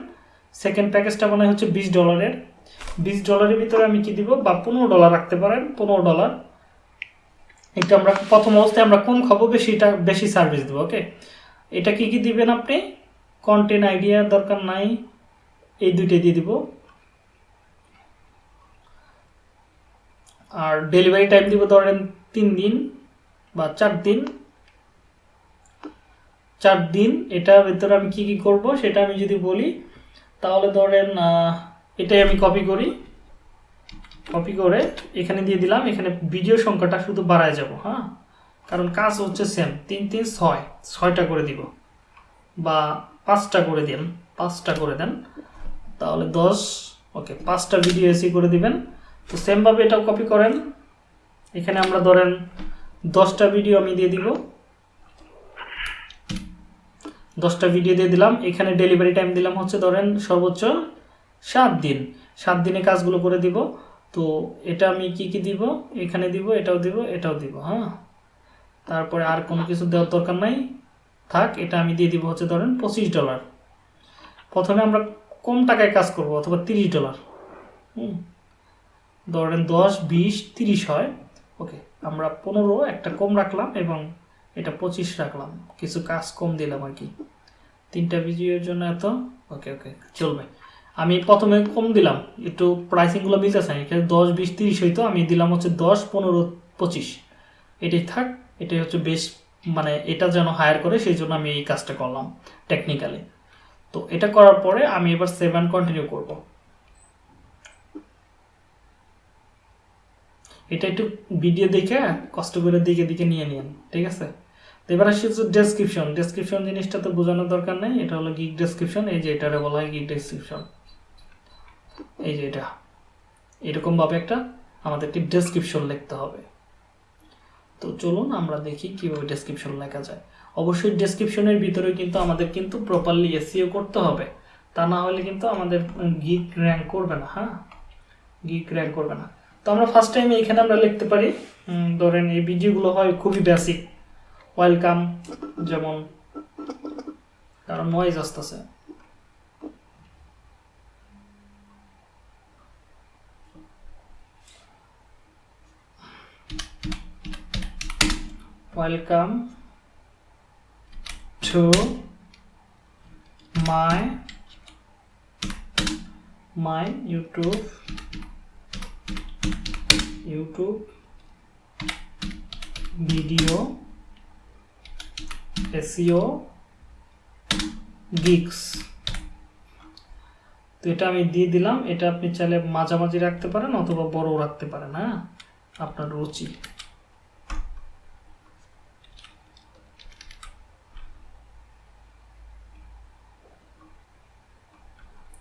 সেকেন্ড প্যাকেজটা মনে হচ্ছে বিশ ডলারের বিশ ডলারের ভিতরে আমি কি দিব? বা পনেরো ডলার রাখতে পারেন, পনেরো ডলার এটা আমরা প্রথম অবস্থায় আমরা কম খাব বেশিটা বেশি সার্ভিস দেবো ওকে এটা কি কি দিবেন আপনি? কন্টেন্ট আইডিয়া দরকার নাই, এই দুইটাই দিয়ে দিব। আর ডেলিভারি টাইম দিব ধরেন তিন দিন বা চার দিন। চার দিন এটার ভিতরে আমি কি কি করব সেটা আমি যদি বলি, তাহলে ধরেন এটাই আমি কপি করি। কপি করে এখানে দিয়ে দিলাম, এখানে ভিডিও সংখ্যাটা শুধু বাড়ায় যাব হ্যাঁ? কারণ কাজ হচ্ছে সেম তিন তিন, ছয়, ছয়টা করে দিব বা পাঁচটা করে দিন, পাঁচটা করে দেন, তাহলে দশ, ওকে, পাঁচটা ভিডিও এসি করে দিবেন। তো সেমভাবে এটাও কপি করেন। এখানে আমরা ধরেন দশটা ভিডিও আমি দিয়ে দিব। দশটা ভিডিও দিয়ে দিলাম। এখানে ডেলিভারি টাইম দিলাম হচ্ছে ধরেন সর্বোচ্চ সাত দিন। সাত দিনে কাজগুলো করে দিব। তো এটা আমি কি কি দিব? এখানে দিব, এটাও দিব এটাও দিব হ্যাঁ? তারপরে আর কোনো কিছু দেওয়ার দরকার নাই। থাক, এটা আমি দিয়ে দিব হচ্ছে ধরেন পঁচিশ ডলার প্রথমে আমরা কম টাকায় কাজ করব অথবা তিরিশ ডলার হুম। ধরেন দশ, বিশ, তিরিশ হয়। ওকে আমরা পনেরো একটা কম রাখলাম এবং এটা পঁচিশ রাখলাম। কিছু কাজ কম দিলাম আর কি। তিনটা ভিডিওর জন্য এত? ওকে ওকে চলবে। আমি প্রথমে কম দিলাম। একটু প্রাইসিংগুলো মিলতেছে না এখানে দশ, বিশ, তিরিশ হইতো, আমি দিলাম হচ্ছে দশ, পনেরো, পঁচিশ। এটাই থাক, এটাই হচ্ছে বেশ মানে এটা যেন হায়ার করে, সেই জন্য আমি এই কাজটা করলাম টেকনিক্যালি তো এটা করার পরে আমি এবার সেভেন কন্টিনিউ করব। এটা একটু ভিডিও দেখে, কষ্ট করে দিকে দিকে নিয়ে নিন, ঠিক আছে? এবার আসি হচ্ছে ডেসক্রিপশন ডেসক্রিপশন জিনিসটা তো বোঝানোর দরকার নেই, এটা হলো গিগ ডেসক্রিপশন এই যে এটারে বলা হয় গিগ ডেসক্রিপশন এই যে এটা, এরকমভাবে একটা আমাদেরকে ডেসক্রিপশন লিখতে হবে। তো চলুন আমরা দেখি কীভাবে ডেসক্রিপশন লেখা যায়। অবশ্যই ডেসক্রিপশনের ভিতরে কিন্তু আমাদের কিন্তু প্রপারলি এসিও করতে হবে। তা না হলে কিন্তু আমাদের গিক র্যাঙ্ক করবে না হ্যাঁ? গিক র্যাঙ্ক করবে না। তো আমরা ফার্স্ট টাইম এখানে আমরা লিখতে পারি ধরেন এই ভিডিওগুলো হয় খুবই বেসিক ওয়েলকাম যেমন কারণ নয়েজ আসতেছে welcome to my my youtube youtube video SEO gigs তো এটা আমি দিয়ে দিলাম, এটা আপনি চাইলে মাঝামাঝি রাখতে পারেন অথবা বড় রাখতে পারেন হ্যাঁ? আপনার রুচি।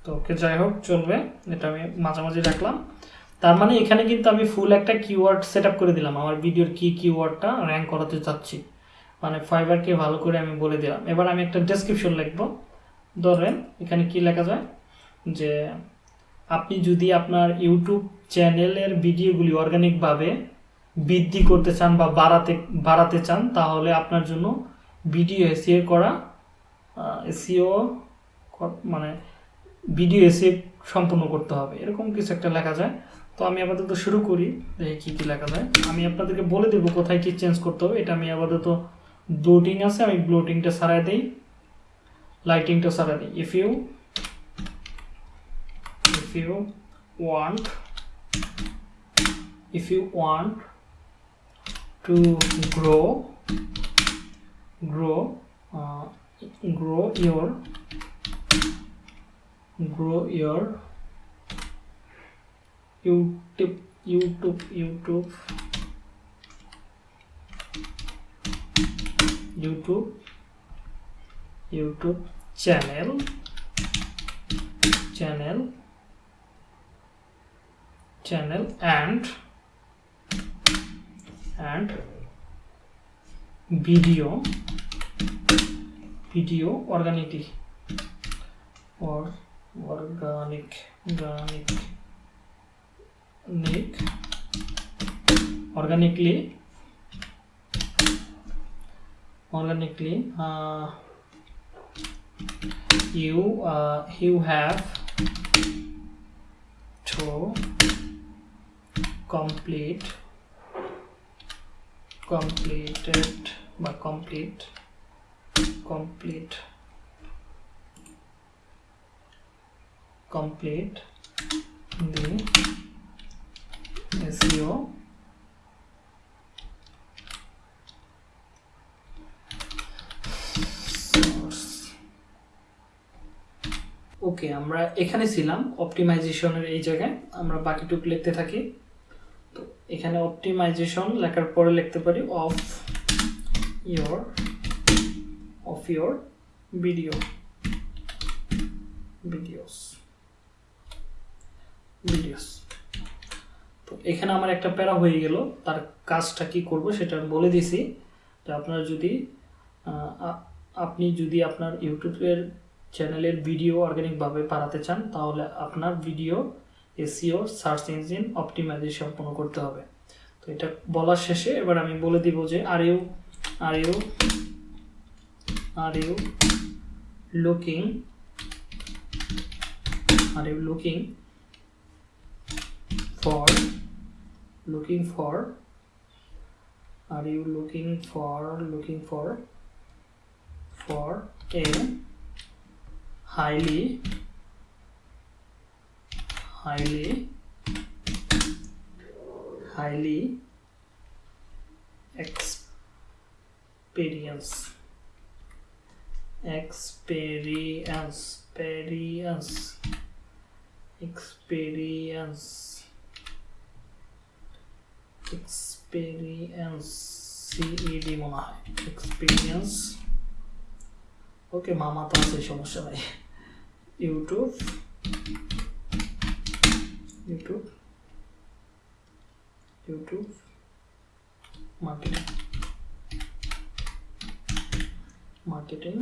তো ওকে, যাই হোক, চলবে। এটা আমি মাঝামাঝি রাখলাম। তার মানে এখানে কিন্তু আমি ফুল একটা কিওয়ার্ড সেট করে দিলাম। আমার ভিডিওর কি কিওয়ার্ডটা র্যাঙ্ক করাতে চাচ্ছি। মানে ফাইবারকে ভালো করে আমি বলে দিলাম। এবার আমি একটা ডেসক্রিপশন লিখব। ধরেন, এখানে কি লেখা যায়? যে আপনি যদি আপনার ইউটিউব চ্যানেলের ভিডিওগুলি অর্গানিকভাবে বৃদ্ধি করতে চান বা বাড়াতে বাড়াতে চান, তাহলে আপনার জন্য ভিডিও এসিও করা এসিও মানে ভিডিও এসে সম্পূর্ণ করতে হবে। এরকম কিছু একটা লেখা যায়। তো আমি আপাতত শুরু করি, দেখি কী কী লেখা যায়। আমি আপনাদেরকে বলে দেবো কোথায় কী চেঞ্জ করতে হবে। এটা আমি আপাতত ব্লোটিং আছে আমি ব্লোটিংটা সারাই দিই লাইটিংটা সারাই দিই if you if you want you want to grow grow uh, grow your grow your youtube youtube youtube youtube youtube channel channel channel and and video video organically or organic organic organically organically uh, you uh, you have to complete completed বা complete complete complete the SEO okay, আমরা এখানে ছিলাম অপটিমাইজেশনের এই জায়গায়। আমরা বাকিটুকু লিখতে থাকি। তো এখানে অপটিমাইজেশন লেখার পরে লিখতে পারি of your of your video videos videos তো এখানে আমার একটা প্যারা হয়ে গেল, তার কাজটা কি করব সেটা বলে দিছি। যে আপনার যদি আপনি যদি আপনার ইউটিউবের চ্যানেলের ভিডিও অর্গানিকভাবে বাড়াতে চান, তাহলে আপনার video SEO search engine optimization সম্পন্ন করতে হবে। তো এটা বলার শেষে এবার আমি বলে দিব যে are you are you are you looking are you looking for, looking for are you looking for looking for for a highly highly highly experience experience experience experience experience CED মনে হয় এক্সপিরিয়েন্স ওকে মামা তো আছে সমস্যা নাই youtube youtube youtube marketing marketing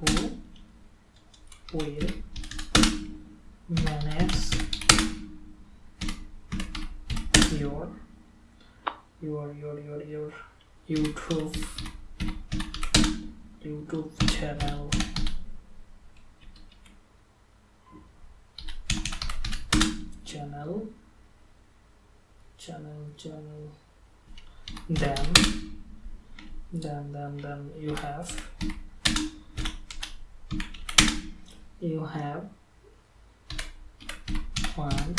who will manage your your your your your youtube youtube channel channel. Channel channel. Then then then then you have you have one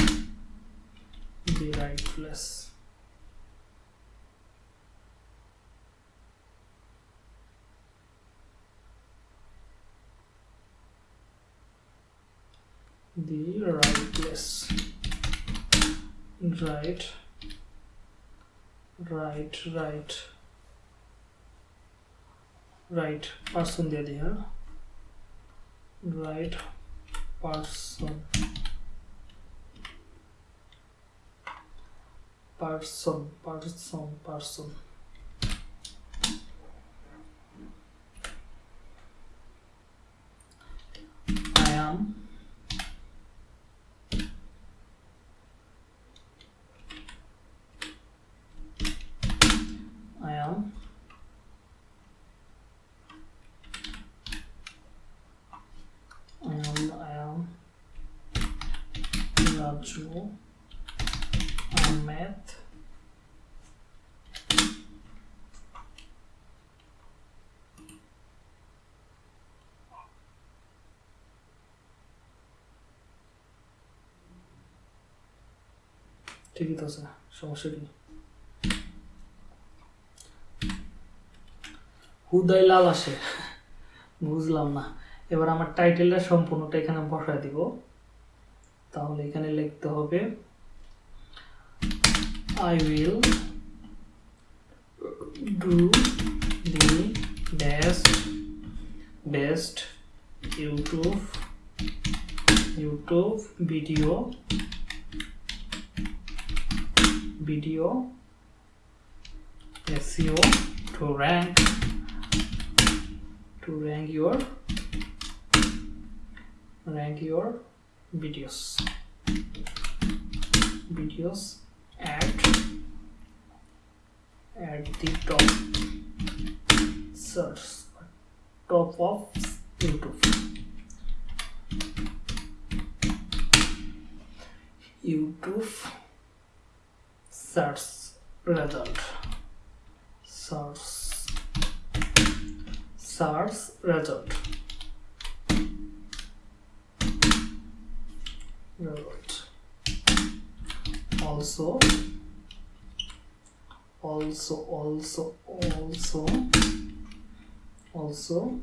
the right place the right place right. Right right. Right person दे दिया right person person person person ঠিকই তো আছে, সমস্যা কি? হুদাই লাল আসে, বুঝলাম না। এবার আমার টাইটেলটা সম্পূর্ণটা এখানে বসায় দিব। তাহলে এখানে লিখতে হবে I will do the best best YouTube YouTube video video. SEO to rank. To rank your rank your videos. Videos at at the top. Search. Top of YouTube. YouTube search result search search result result also. Also also also. Also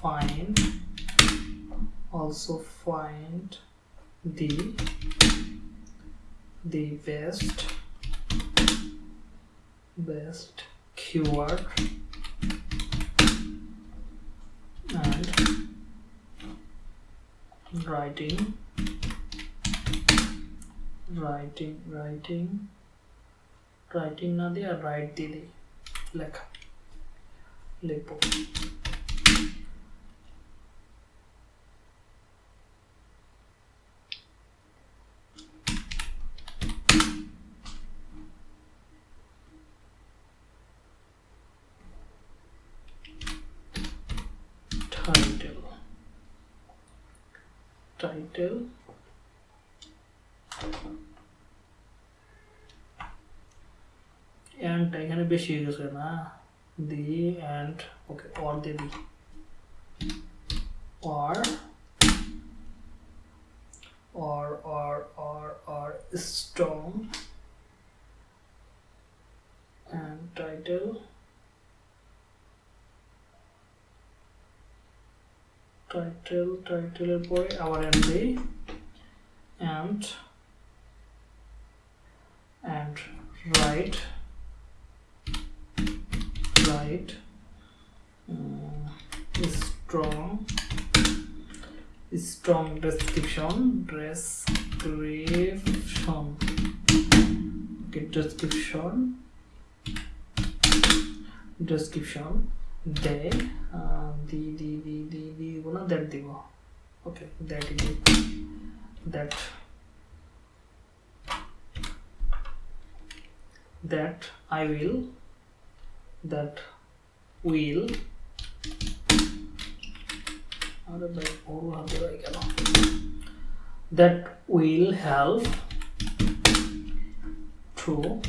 find. Also find the the best best keyword and writing writing writing writing না দিয়ে right দিয়ে দিই লেখা লিখবো title and এখানে বেশি হয়ে গেছে না দি and ওকে or দিয়ে দিই or or or or or strong and title Title title এর পরে আবার and দিই and and write write um, strong strong description description okay description description day uh, the, the the the the one that দিব okay that is that. That I will. That will. That will help to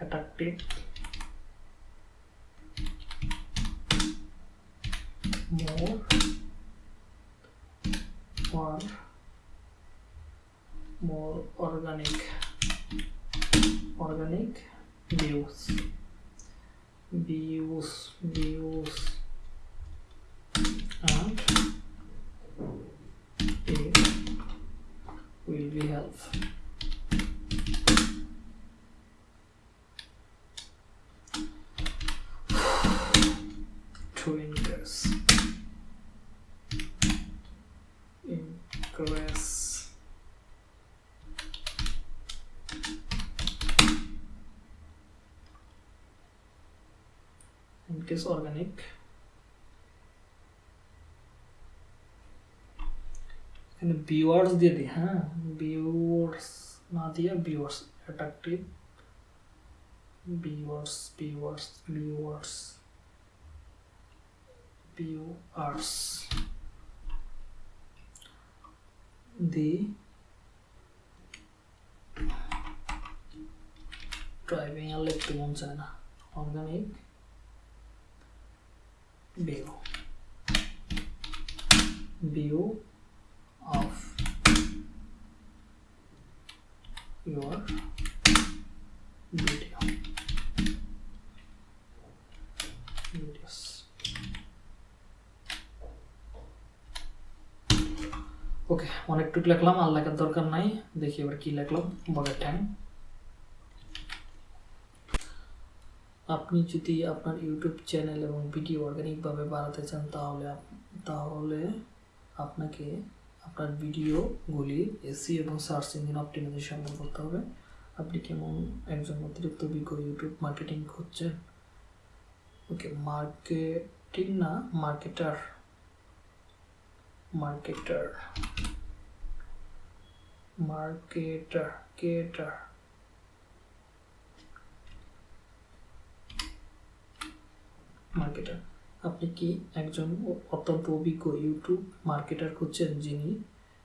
attractive more. Or more organic. Organic views. Views views. And it will be helpful increase organic এখানে viewers দিয়ে দিই হ্যাঁ viewers না দিয়ে viewers attractive viewers viewers viewers viewers the driving a লিখতে মন চায় না organic view view of your video videos okay অনেকটুকু লিখলাম আর লেখার দরকার নাই দেখি এবার কি লিখলাম বগের ট্যাং আপনি যদি আপনার ইউটিউব চ্যানেল এবং ভিডিও অর্গানিকভাবে বাড়াতে চান, তাহলে তাহলে আপনাকে আপনার ভিডিওগুলি এসি এবং সার্চ ইঞ্জিন অপটিমাইজেশন করতে হবে। আপনি কেমন একজন অতিরিক্ত অভিজ্ঞ ইউটিউব মার্কেটিং করছেন ওকে, মার্কেটিং না, মার্কেটার মার্কেটার মার্কেটার, কেটার। মার্কেটার আপনি কি একজন অত্যল্প অভিজ্ঞ ইউটিউব মার্কেটার খুঁজছেন যিনি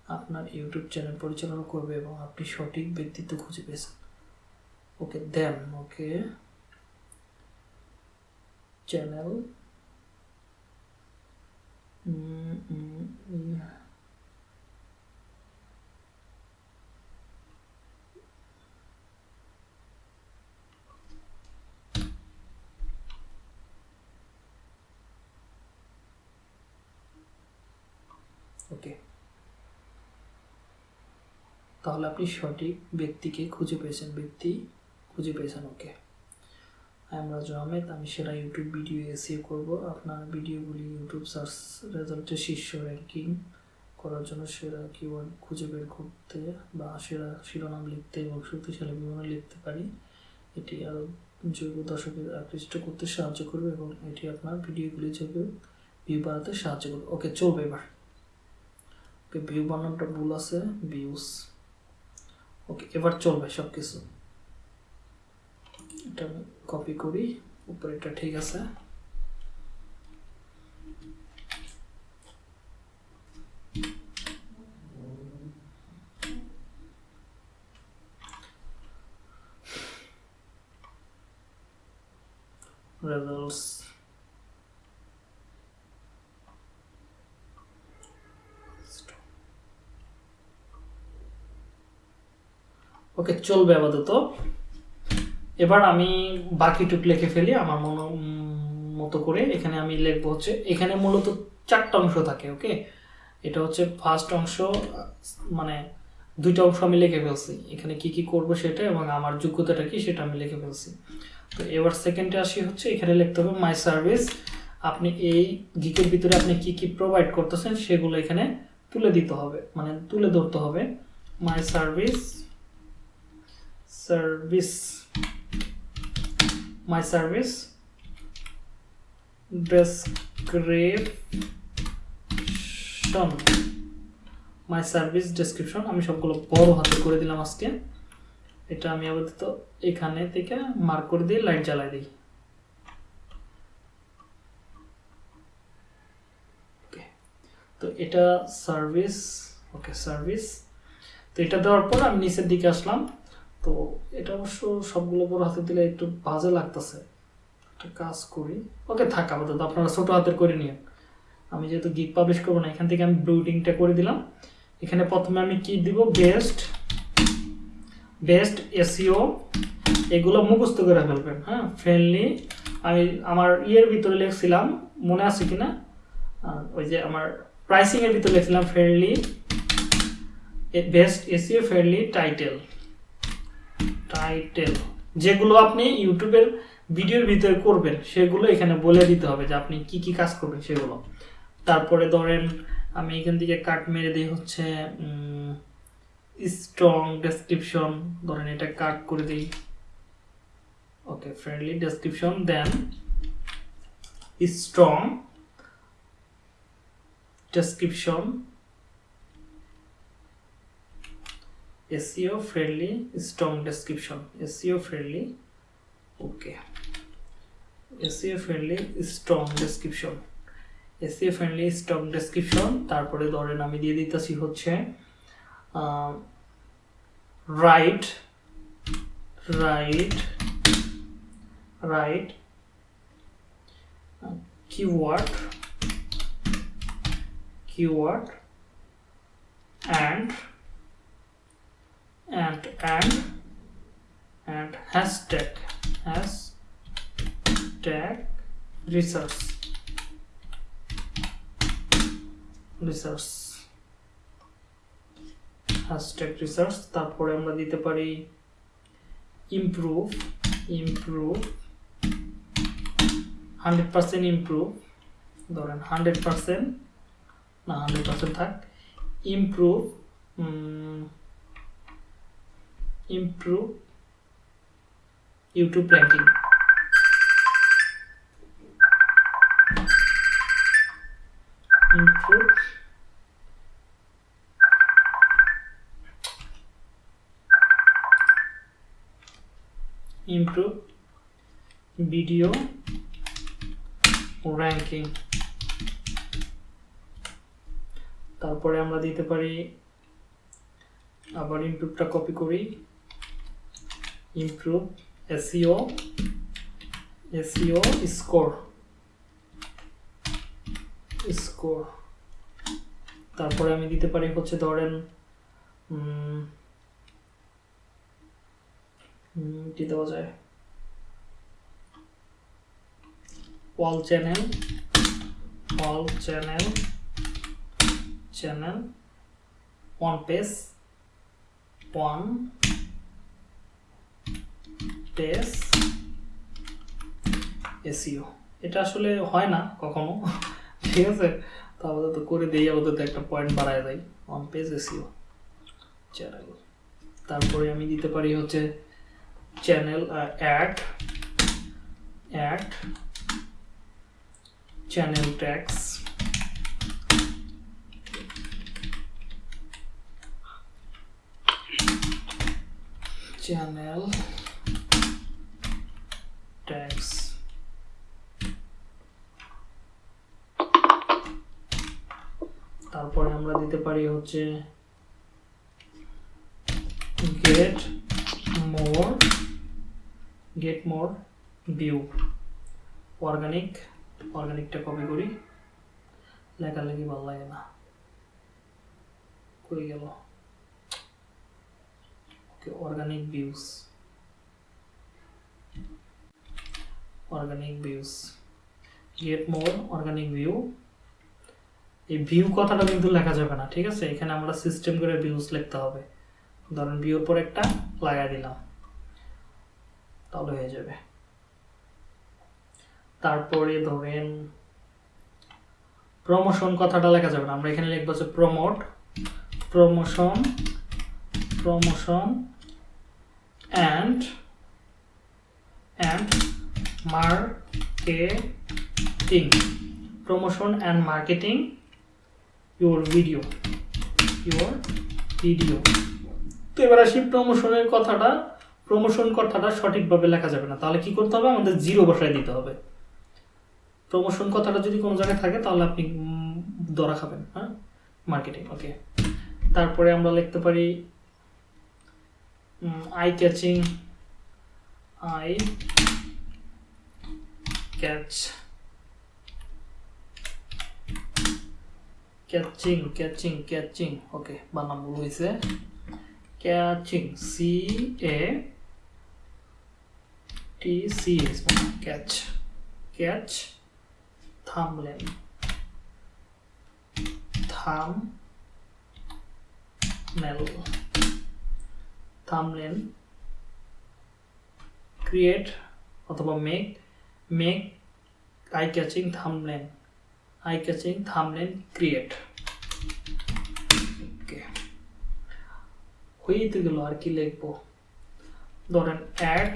আপনার ইউটিউব চ্যানেল পরিচালনা করবে এবং আপনি সঠিক ব্যক্তিত্ব খুঁজে পেয়েছেন? ওকে দেন ওকে চ্যানেল ওকে তাহলে আপনি সঠিক ব্যক্তিকে খুঁজে পেয়েছেন, ব্যক্তি খুঁজে পেয়েছেন ওকে রাজু আহমেদ আমি সেরা ইউটিউব ভিডিও এসিও করব। আপনার ভিডিওগুলি ইউটিউব সার্চ রেজাল্টে শীর্ষ র্যাঙ্কিং করার জন্য সেরা কিওয়ার্ড খুঁজে বের করতে বা সেরা শিরোনাম লিখতে এবং শক্তিশালী বিবরণ লিখতে পারি। এটি আরও জৈব দর্শকের আকৃষ্ট করতে সাহায্য করবে এবং এটি আপনার ভিডিওগুলি জৈব ভিউ বাড়াতে সাহায্য করবে। ওকে চলবে এবার। ওকে ভিউ বানানোটা ভুল আছে ভিউস ওকে এবার চলবে সব কিছু এটা কপি করি উপরে এটা ঠিক আছে। ওকে চলবে আপাতত। এবার আমি বাকিটুক লিখে ফেলি আমার মন মতো করে। এখানে আমি লিখব হচ্ছে, এখানে মূলত চারটা অংশ থাকে, ওকে? এটা হচ্ছে ফার্স্ট অংশ মানে দুইটা অংশ আমি লিখে ফেলছি। এখানে কি কি করব সেটা এবং আমার যোগ্যতাটা কি সেটা আমি লিখে ফেলছি। তো এবার সেকেন্ডে আসি হচ্ছে, এখানে লিখতে হবে মাই সার্ভিস আপনি এই গিকের ভিতরে আপনি কি কি প্রোভাইড করতেছেন সেগুলো এখানে তুলে দিতে হবে মানে তুলে ধরতে হবে। My service service my service, description, my service description, আমি সবগুলো বড় হাতে করে দিলাম আজকে এটা আমি আপাতত এখানে থেকে মার্ক করে দিয়ে লাইট জ্বালাই দিই. তো এটা সার্ভিস ওকে সার্ভিস তো এটা দেওয়ার পর আমি নিচের দিকে আসলাম তো এটা অবশ্য সবগুলো বড় হাতে দিলে একটু বাজে লাগতেছে। একটা কাজ করি। ওকে থাক আপাতত আপনারা ছোট হাতের করে নিন আমি যেহেতু গিগ পাবলিশ করব না এখান থেকে আমি ব্রুডিংটা করে দিলাম। এখানে প্রথমে আমি কি দিব? বেস্ট বেস্ট এসিও এগুলো মুখস্থ করে ফেলবেন হ্যাঁ? ফ্রেন্ডলি আমি আমার ইয়ের ভিতরে লিখছিলাম মনে আছে কিনা? আহ, ওই যে আমার প্রাইসিংয়ের ভিতরে লিখছিলাম friendly best SEO friendly title title যেগুলো আপনি ইউটিউবের ভিডিওর ভিতরে করবেন, সেগুলো এখানে বলে দিতে হবে যে আপনি কি কি কাজ করবেন সেগুলো। তারপরে ধরেন, আমি এখান থেকে কাট মেরে দিই হচ্ছে স্ট্রং ডেসক্রিপশন ধরেন এটা কাট করে দিই। ওকে ফ্রেন্ডলি ডেসক্রিপশন দেন strong description SEO friendly strong description SEO friendly okay SEO friendly strong description SEO friendly strong description তারপরে ধরেন আমি দিয়ে দিতেছি হচ্ছে write write write keyword keyword and and and and hashtag hashtag research research hashtag research তারপরে আমরা দিতে পারি improve improve hundred percent improve ধরেন হান্ড্রেড পার্সেন্ট না হান্ড্রেড পার্সেন্ট থাক improve improve YouTube ranking improve improve video ranking. তারপরে আমরা দিতে পারি, আবার ইমপ্রুভটা কপি করি। Improve SEO SEO score score তারপরে আমি দিতে পারি হচ্ছে ধরেন কি দেওয়া যায়? Wall channel wall channel channel one page one page SEO এটা আসলে হয় না কখনো। ঠিক আছে? তো করে দিই আমাদের তো একটা পয়েন্ট বাড়ায় দেয় ওয়ান পেজ এসিও চ্যানেল তারপরে আমি দিতে পারি হচ্ছে channel add add channel tags channel tags দিতে পারি হচ্ছে get more get more view organic অর্গানিকটা copy করি। লেখালেখি ভালো লাগে না। কই গেল? Okay organic views organic views get more organic view এই ভিউ কথাটা কিন্তু লেখা যাবে না, ঠিক আছে? এখানে আমরা সিস্টেম করে ভিউজ লিখতে হবে। ধরেন ভিউর পর একটা লাগাই দিলাম। তাহলে হয়ে যাবে। তারপরে ধরেন প্রমোশন কথাটা লেখা যাবে না। আমরা এখানে লিখব হচ্ছে promote promotion promotion and and marketing promotion and marketing your video your video তো এবার আসি প্রমোশনের কথাটা প্রমোশন কথাটা সঠিকভাবে লেখা যাবে না। তাহলে কি করতে হবে? আমাদের জিরো বসায় দিতে হবে। প্রমোশন কথাটা যদি কোনো জায়গায় থাকে, তাহলে আপনি ধরা খাবেন হ্যাঁ? মার্কেটিং ওকে তারপরে আমরা লিখতে পারি eye catching eye catch catching catching catching okay বানাম ভুল হয়েছে catching C A T C S catch catch thumbnail thumbnail thumbnail create অথবা make make eye catching thumbnail eye catching thumbnail create okay হয়ে তো গেল আর কি লিখব ধরেন add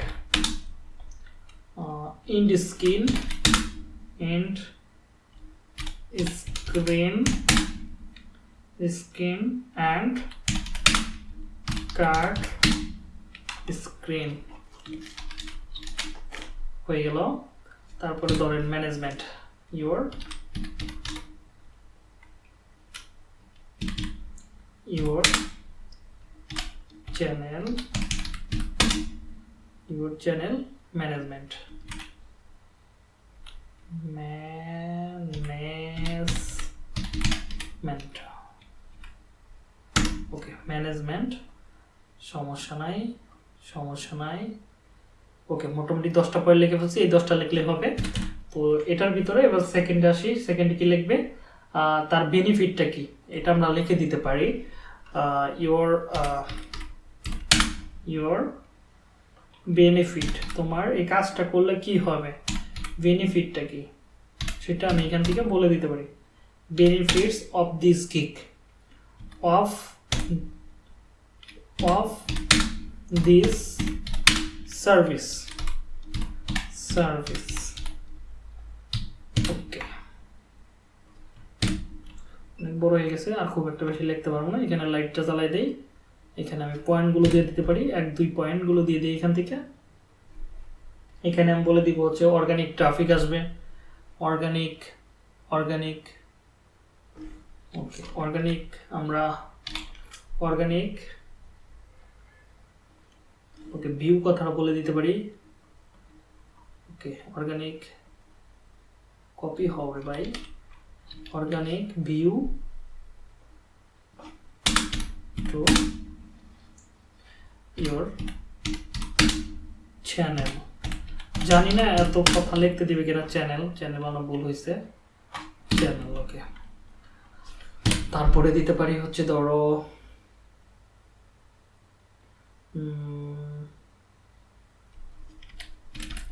end screen end screen screen and card screen হয়ে গেল তারপরে ধরেন management your your channel your channel management. Management. Okay management সমস্যা নাই সমস্যা নাই ওকে মোটামুটি দশটা পয়েন্ট লিখে ফেলছি, এই দশটা লিখলে হবে। তো এটার ভিতরে এবার সেকেন্ডে আসি সেকেন্ডে কি লিখবে? তার বেনিফিটটা কি? এটা আমরা লিখে দিতে পারি। ইওর ইওর বেনিফিট তোমার এই কাজটা করলে কি হবে? বেনিফিটটা কি? সেটা আমি এখান থেকে বলে দিতে পারি। Benefits of this gig of of this service service okay অনেক বড় হয়ে গেছে, আর খুব একটা বেশি লিখতে পারব না। এখানে লাইটটা জ্বালাই দেই। এখানে আমি পয়েন্টগুলো দিয়ে দিতে পারি। এক, দুই পয়েন্টগুলো দিয়ে দিই এখান থেকে। এখানে আমি বলে দিব হচ্ছে অর্গানিক ট্রাফিক আসবে। অর্গানিক অর্গানিক ওকে অর্গানিক আমরা অর্গানিক ওকে ভিউ কথাটা বলে দিতে পারি। ওকে অর্গানিক কপি হবে ভাই organic view to your channel জানি না এত কথা লিখতে দিবে কিনা চ্যানেল চ্যানেল বানানো ভুল হয়েছে চ্যানেল ওকে তারপরে দিতে পারি হচ্ছে ধরো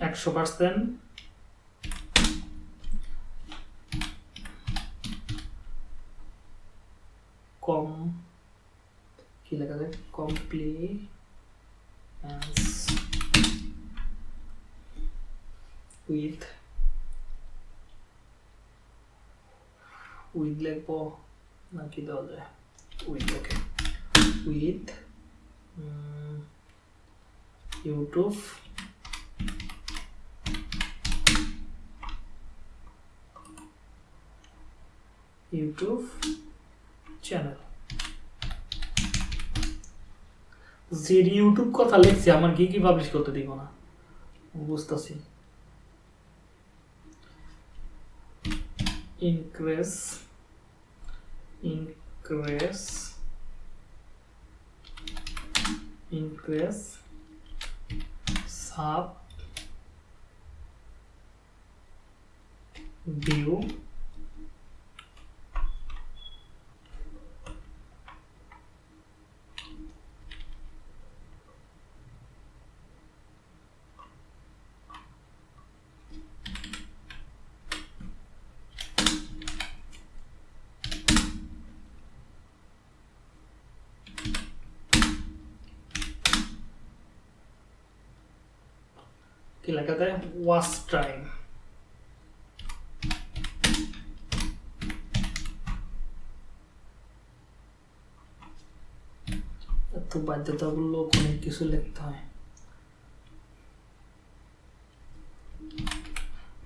একশো পার্সেন্ট কম কি লেখা যায় কমপ্লিট উইথ উইথ লিখবো না কি দেওয়া যায় with okay with YouTube YouTube channel যে ইউটিউব কথা লিখছি, আমার কি কি পাবলিশ করতে দিব না? বুঝতেছি। Increase increase increase, sub, view কি লেখা যায় ওয়াচ টাইম এত বাধ্যতামূলক অনেক কিছু লিখতে হয়।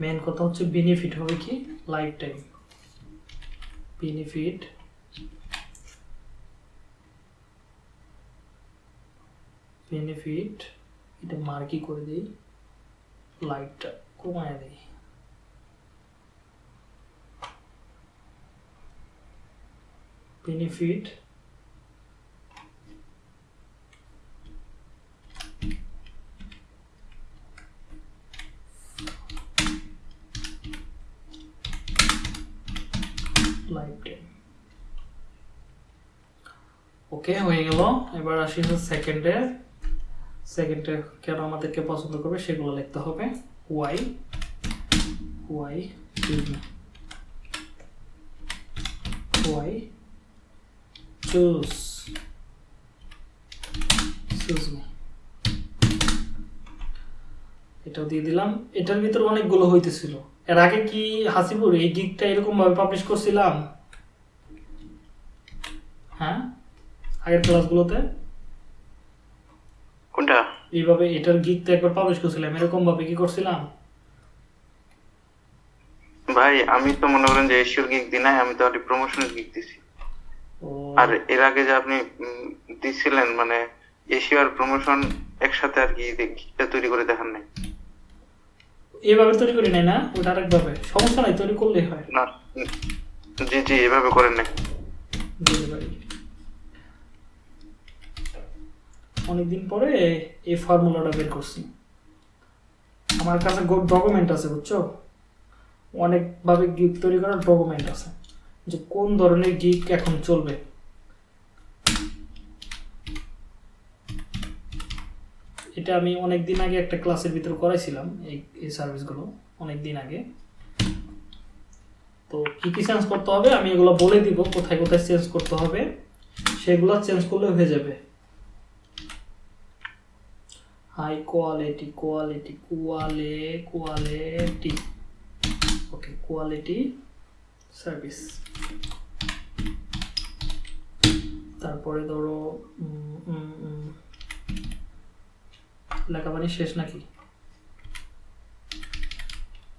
মেন কথা হচ্ছে বেনিফিট হবে কি? লাইফ টাইম বেনিফিট বেনিফিট এটা মার্কি করে দিই। লাইটটা কমায় দিই বেনিফিট ওকে হয়ে গেল। এবার আসি সেকেন্ডে সেকেন্ডে কেন আমাদেরকে পছন্দ করবে সেগুলো লিখতে হবে। ওয়াই ওয়াই ওয়াই চুজ এটাও দিয়ে দিলাম। এটার ভিতরে অনেকগুলো হইতেছিল। এর আগে কি হাসিপুর এই গিকটা এরকম ভাবে পাবলিশ করছিলাম? হ্যাঁ? আগের ক্লাসগুলোতে এইভাবে এটার গিক তো একবার পাবলিশ করছিলাম এরকম ভাবে কি করছিলাম? ভাই আমি তো মনে করেন যে এশিয়ার গিগ দিই নাই আমি তো আর প্রমোশনের গিগ দিছি। আর এর আগে যে আপনি দিছিলেন মানে এশিয়ার প্রমোশন একসাথে আর কি গিগটা তৈরি করে দেখান নাই। এইভাবে তৈরি করি নাই না? ওটা আরেকভাবে। সমস্যা নাই তৈরি করলেই হয়। না জি জি এভাবে করেন নাই। বুঝতে পারি অনেকদিন পরে এই ফর্মুলাটা বের করছি। আমার কাছে ডকুমেন্ট আছে, বুঝছ? অনেকভাবে গিক তৈরি করার ডকুমেন্ট আছে। যে কোন ধরনের গিক এখন চলবে। এটা আমি অনেক দিন আগে একটা ক্লাসের ভিতরে করাইছিলাম, এই এই সার্ভিসগুলো অনেক দিন আগে। তো কি কি চেঞ্জ করতে হবে আমি এগুলো বলে দিব, কোথায় কোথায় চেঞ্জ করতে হবে, সেগুলো চেঞ্জ করলে হয়ে যাবে। High quality quality quality quality okay quality service তারপরে ধরো লেখাপানি শেষ নাকি?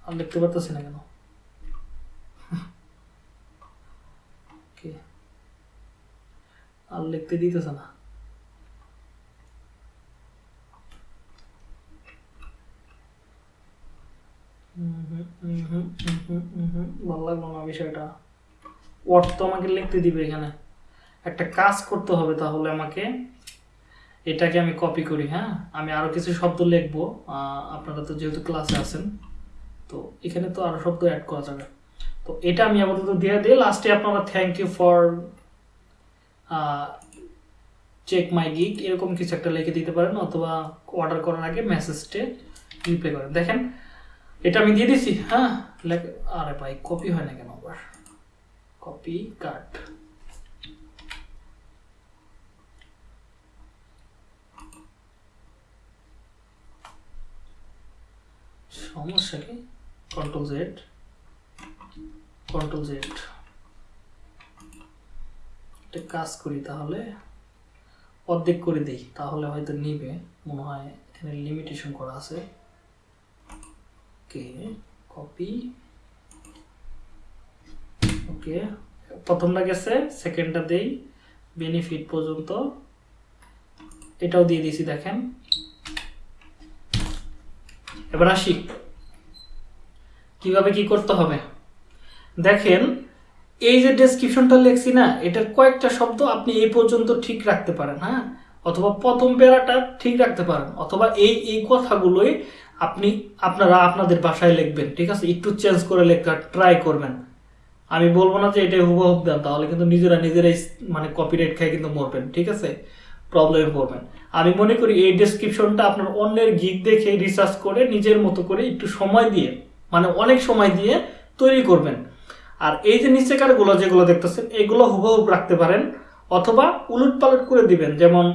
আর লিখতে পারতেছি না কেন? আর লিখতে দিতেছে না। ভালো লাগল না বিষয়টা। ওয়ার্ড তো আমাকে লিখতে দিবে এখানে। একটা কাজ করতে হবে তাহলে আমাকে। এটাকে আমি কপি করি হ্যাঁ? আমি আরও কিছু শব্দ লিখব। আপনারা তো যেহেতু ক্লাসে আছেন, তো এখানে তো আরও শব্দ অ্যাড করা যাবে। তো এটা আমি আপাতত দিয়ে দিই। লাস্টে আপনারা thank you for check my gig এরকম কিছু একটা লিখে দিতে পারেন, অথবা অর্ডার করার আগে মেসেজটে রিপ্লাই করেন। দেখেন এটা আমি দিয়ে দিছি হ্যাঁ? আরে ভাই কপি হয় না কেন আবার? কপি কাট সমস্যা কি? কন্ট্রোল জেড কন্ট্রোল জেড একটা কাজ করি তাহলে, অর্ধেক করে দিই, তাহলে হয়তো নিবে। মনে হয় এখানে লিমিটেশন করা আছে। ওকে কপি ওকে প্রথমটা গেছে সেকেন্ডটা দেই বেনিফিট পর্যন্ত। এটাও দিয়ে দেখেন। এবার আসি। কীভাবে কি করতে হবে? দেখেন, এই যে ডেসক্রিপশনটা লেখছি না, এটার কয়েকটা শব্দ আপনি এই পর্যন্ত ঠিক রাখতে পারেন হ্যাঁ? অথবা প্রথম প্যারাটা ঠিক রাখতে পারেন, অথবা এই এই কথাগুলোই আপনি আপনারা আপনাদের বাসায় লিখবেন, ঠিক আছে? একটু চেঞ্জ করে লেখা ট্রাই করবেন। আমি বলব না যে এটাই হুবহুব দেন তাহলে কিন্তু নিজেরা নিজেরাই মানে কপিরাইট খাই কিন্তু মরবেন, ঠিক আছে? প্রবলেমে পড়বেন। আমি মনে করি এই ডেসক্রিপশনটা আপনার অন্যের গিক দেখে রিসার্চ করে, নিজের মতো করে একটু সময় দিয়ে মানে অনেক সময় দিয়ে তৈরি করবেন। আর এই যে নিচেকারগুলো যেগুলো দেখতেছেন, এগুলো হুবহুব রাখতে পারেন, অথবা উলট পালট করে দিবেন। যেমন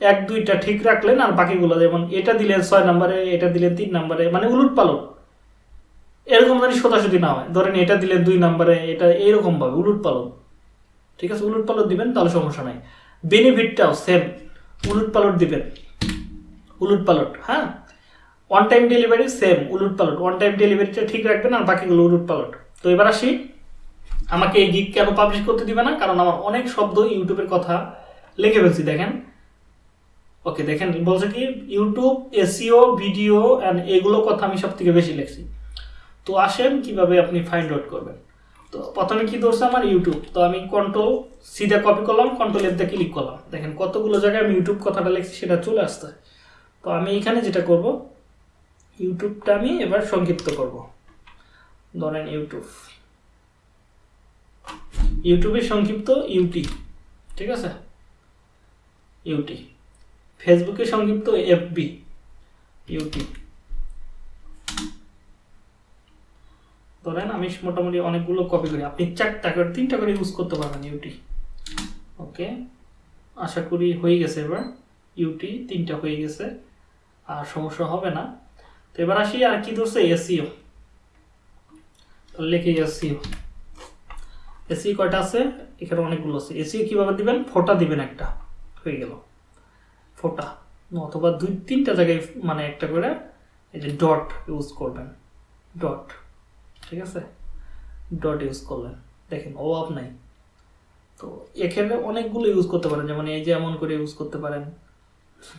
এক, দুইটা ঠিক রাখলেন আর বাকিগুলো যেমন এটা দিলেন ছয় নম্বরে, এটা দিলেন তিন নম্বরে মানে উলট পালট। এরকম জানি সোজাসুজি না হয়, ধরেন এটা দিলেন দুই নম্বরে, এটা এইরকম ভাবে উলট পালট। ঠিক আছে, উলট পালট দিবেন, তাহলে সমস্যা নাই। বেনিফিটটাও সেম উলট পালট দিবেন। উলট পালট হ্যাঁ? ওয়ান টাইম ডেলিভারি সেম উলট পালট। ওয়ান টাইম ডেলিভারিটা ঠিক রাখবেন আর বাকিগুলো উলট পালট। তো এবার আসি, আমাকে এই গিক কেন পাবলিশ করতে দিবে না? কারণ আমার অনেক শব্দ ইউটিউবের কথা লিখে ফেলছি, দেখেন। ওকে দেখেন, বলছে কি ইউটিউব এসিও ভিডিও অ্যান্ড এগুলো কথা আমি সব থেকে বেশি লিখছি। তো আসেন, কীভাবে আপনি ফাইন্ড আউট করবেন। তো প্রথমে কি ধরছে আমার ইউটিউব তো আমি কন্ট্রোল সিধা কপি করলাম কন্ট্রোল এফ দিয়ে ক্লিক করলাম। দেখেন, কতগুলো জায়গায় আমি ইউটিউব কথাটা লিখছি, সেটা চলে আসছে। তো আমি এখানে যেটা করব ইউটিউবটা আমি এবার সংক্ষিপ্ত করব। ধরেন ইউটিউব ইউটিউবের সংক্ষিপ্ত ইউটি ঠিক আছে? ইউটি ফেসবুকের সংক্ষিপ্ত এফবি, ইউটিউব। ধরেন আমি মোটামুটি অনেকগুলো কপি করি। আপনি চারটা করে, তিনটা করে ইউজ করতে পারবেন ইউটি। ওকে? আশা করি হয়ে গেছে এবার। ইউটি তিনটা হয়ে গেছে। আর সমস্যা হবে না। তো এবার আসি আর কি ধরছে? এসিও লিখে এসিও এসি কয়টা আছে? এখানে অনেকগুলো আছে। এসিও কীভাবে দিবেন? ফোটা দিবেন একটা। হয়ে গেল। ফোটা। অথবা দুই, তিনটা জায়গায় মানে একটা করে এই যে ডট ইউজ করবেন। ডট, ঠিক আছে? ডট ইউজ করলেন। দেখেন, অভাব নাই। তো এখানে অনেকগুলো ইউজ করতে পারেন। যেমন এই যে এমন করে ইউজ করতে পারেন।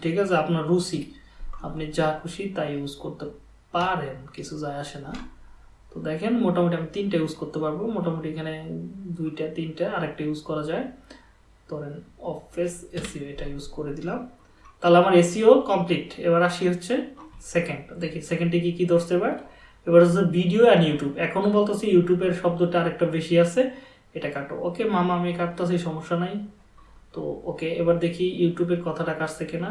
ঠিক আছে? আপনার রুচি। আপনি যা খুশি তাই ইউজ করতে পারেন। কিছু যায় আসে না। তো দেখেন, মোটামুটি আমি তিনটা ইউজ করতে পারব। মোটামুটি এখানে দুইটা, তিনটা আরেকটা ইউজ করা যায়। ধরেন অফিস এসিও এটা ইউজ করে দিলাম। তাহলে আমার এসিও কমপ্লিট এবার আসি হচ্ছে সেকেন্ড দেখি সেকেন্ডে কি কি ধরছে এবার? এবার হচ্ছে ভিডিও অ্যান্ড ইউটিউব এখনও বলতেছি ইউটিউবের শব্দটা আরেকটা বেশি আছে, এটা কাটো। ওকে, মামা, আমি কাটতেছি, সমস্যা নাই। তো, ওকে, এবার দেখি ইউটিউবের কথাটা কাটছে কিনা।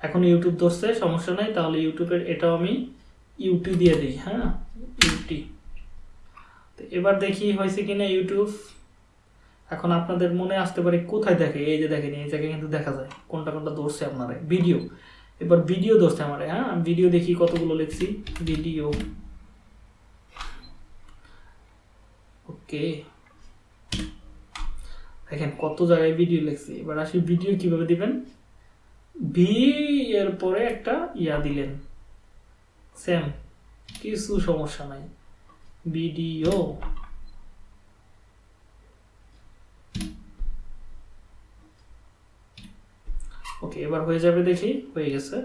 এখন ইউটিউব ধরছে, সমস্যা নাই, তাহলে ইউটিউবের এটাও আমি ইউটি দিয়ে দিই হ্যাঁ? ইউটি এবার দেখি হয়েছে কিনা ইউটিউব এখন আপনাদের মনে আসতে পারে কোথায় দেখে? এই যে দেখেন, এই জায়গায় কিন্তু দেখা যায়। কোনটা কোনটা ধরছে আপনারা? ভিডিও। এবার ভিডিও ধরছে আমার হ্যাঁ? ভিডিও দেখি কতগুলো লিখছি। ভিডিও। ওকে। দেখেন কত জায়গায় ভিডিও লিখছি। এবার আসি ভিডিও কীভাবে দিবেন? ভি এর পরে একটা ইয়া দিলেন। সেম। কিছু সমস্যা নাই। ভিডিও। ওকে এবার হয়ে যাবে দেখি, হয়ে গেছে।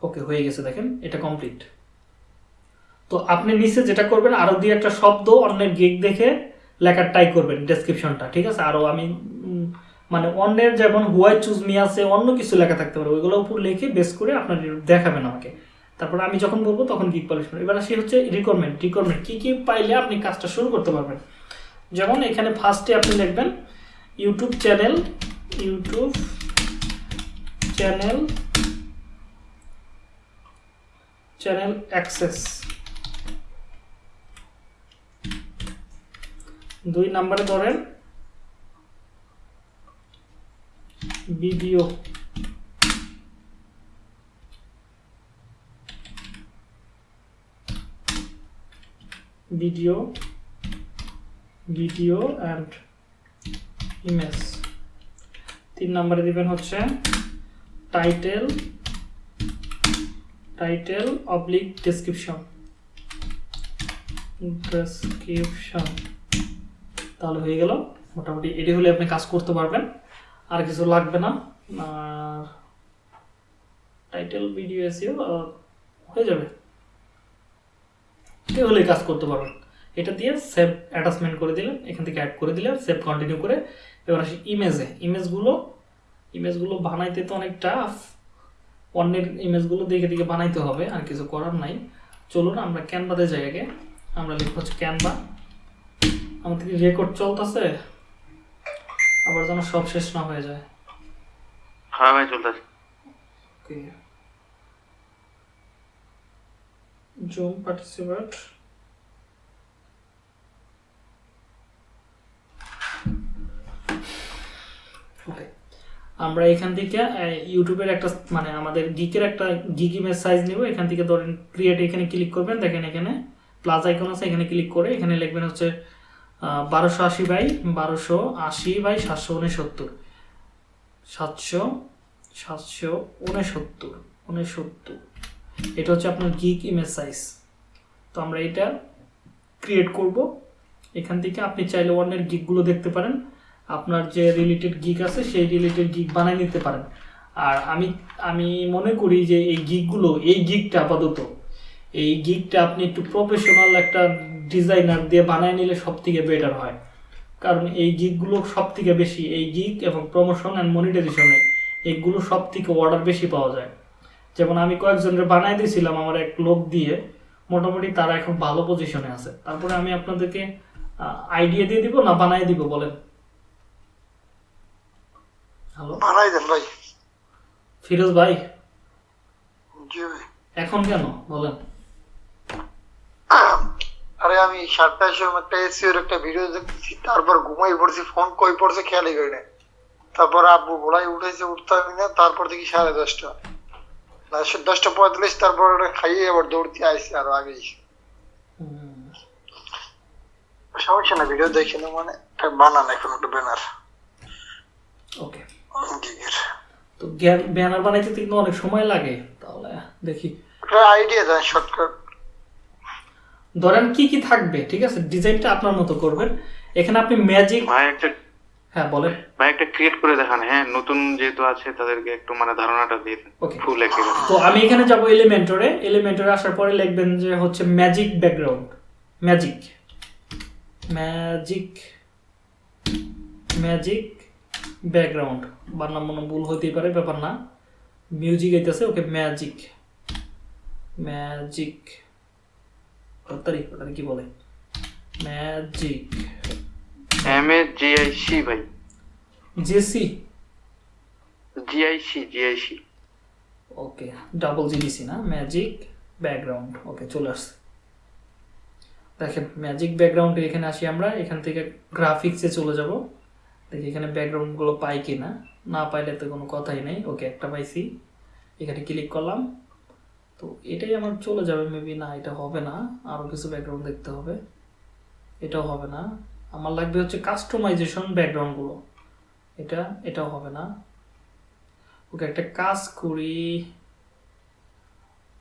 ওকে হয়ে গেছে, দেখেন, এটা কমপ্লিট তো আপনি নিচে যেটা করবেন, আরও দিয়ে একটা শব্দ, অন্যের গিগ দেখে লেখার টাই করবেন ডেসক্রিপশনটা ঠিক আছে? আরও আমি মানে অন্যের যেমন হোয়াই চুজ মি আছে, অন্য কিছু লেখা থাকতে পারে, ওইগুলো উপর লিখে বেস করে আপনার দেখাবেন আমাকে। তারপর আমি যখন বলব, তখন গিগ পালিশ এবার আসি হচ্ছে রিকোয়ারমেন্ট রিকোয়ারমেন্ট কি কি পাইলে আপনি কাজটা শুরু করতে পারবেন? যেমন এখানে ফার্স্টে আপনি লিখবেন YouTube channel YouTube channel channel access দুই নম্বরে ধরেন video video video and image তিন নম্বরে দিবেন হচ্ছে title title oblique description description তাহলে হয়ে গেল। মোটামুটি এটি হলে আপনি কাজ করতে পারবেন। আর কিছু লাগবে না। আর টাইটেল ভিডিও এসিও হয়ে যাবে। এটি হলেই কাজ করতে পারবেন। এটা দিয়ে সেভ অ্যাটাচমেন্ট করে দিলেন। এখান থেকে অ্যাড করে দিলেন। সেভ কন্টিনিউ করে এবার আসি ইমেজে ইমেজগুলো ইমেজগুলো বানাইতে তো অনেক টাফ অন্যের ইমেজগুলো দেখে দেখে বানাইতে হবে আর কিছু করার নাই। চলুন আমরা ক্যানভাতে যাই আগে আমরা লিখব হচ্ছে ক্যানভা আমাদের কি রেকর্ড চলতেছে আবার যেন সব শেষ না হয়ে যায়। হ্যাঁ ভাই চলতেছে। জুম পার্টিসিপেট ওকে আমরা এখান থেকে ইউটিউবের একটা মানে আমাদের গিকের একটা গিক ইমেজ সাইজ নিব। এখান থেকে ধরেন ক্রিয়েট এখানে ক্লিক করবেন। দেখেন এখানে প্লাস আইকন আছে, এখানে ক্লিক করে এখানে লিখবেন হচ্ছে বারোশো আশি বাই বারোশো আশি বাই সাতশো উনসত্তর। সাতশো সাতশো উনসত্তর উনসত্তর। এটা হচ্ছে আপনার গিক ইমেজ সাইজ তো আমরা এটা ক্রিয়েট করব। এখান থেকে আপনি চাইলে অন্যের গিকগুলো দেখতে পারেন। আপনার যে রিলেটেড গিক আছে, সেই রিলেটেড গিক বানিয়ে নিতে পারেন। আর আমি আমি মনে করি যে এই গিকগুলো এই গিকটা আপাতত, এই গিকটা আপনি একটু প্রফেশনাল একটা ডিজাইনার দিয়ে বানিয়ে নিলে সব থেকে বেটার হয়। কারণ এই গিকগুলো সব থেকে বেশি, এই গিক এবং প্রমোশন অ্যান্ড মনিটাইজেশনে এইগুলো সব থেকে অর্ডার বেশি পাওয়া যায়। যেমন আমি কয়েকজনের বানাই দিয়েছিলাম আমার এক লোক দিয়ে, মোটামুটি তারা এখন ভালো পজিশনে আছে। তারপরে আমি আপনাদেরকে আইডিয়া দিয়ে দিব না বানাই দিব, বলেন। বানাই দেন ভাই। ফিরোজ ভাই? জি ভাই। এখন কেন? বলেন। আরে আমি সাতটার সময় একটা এসিওর একটা ভিডিও দেখতেছি তারপর ঘুমাই পড়ছি ফোন কই পড়ছে খেয়ালই করি না। তারপর আব্বু বলাই উঠেছে উঠতে না তারপর দেখি সাড়ে দশটা। দশটা পঁয়তাল্লিশ তারপর খাইয়ে আবার দৌড়তে আইসি আরও আগেই। হুম, সমস্যা না ভিডিও দেখি না মানে। বানান এখন একটা ব্যানার ওকে তো ব্যানার বানাইতে কিন্তু অনেক সময় লাগে। তাহলে দেখি। আইডিয়া দেন শর্টকাট ধরেন কি কি থাকবে ঠিক আছে? ডিজাইনটা আপনার মতো করবেন। এখানে আপনি ম্যাজিক ভাই একটা হ্যাঁ বলেন। ভাই একটা ক্রিয়েট করে দেখান হ্যাঁ? নতুন যেহেতু আছে তাদেরকে একটু মানে ধারণাটা দিয়ে ওকে ফুল একেবারে তো আমি এখানে যাব এলিমেন্টরে এলিমেন্টরে আসার পরে লিখবেন যে হচ্ছে magic background magic magic magic background বানাম মনে ভুল হতেই পারে ব্যাপার না। মিউজিক আইতেছে ওকে ম্যাজিক ম্যাজিক তারিখ তারিখ কি বলে? Magic M A G I C ভাই। JC GIC GIC okay double GDC না? ম্যাজিক ব্যাকগ্রাউন্ড ওকে চলে আসছে। দেখেন ম্যাজিক ব্যাকগ্রাউন্ডে এখানে আসি আমরা এখান থেকে গ্রাফিক্সে চলে যাব। দেখি এখানে ব্যাকগ্রাউন্ডগুলো পাই কি না না পাইলে তো কোনো কথাই নেই। ওকে, একটা পাইছি। এখানে ক্লিক করলাম। তো এটাই আমার চলে যাবে। মেবি না, এটা হবে না। আরও কিছু ব্যাকগ্রাউন্ড দেখতে হবে। এটাও হবে না। আমার লাগবে হচ্ছে কাস্টমাইজেশন ব্যাকগ্রাউন্ডগুলো এটা, এটাও হবে না। ওকে, একটা কাজ করি।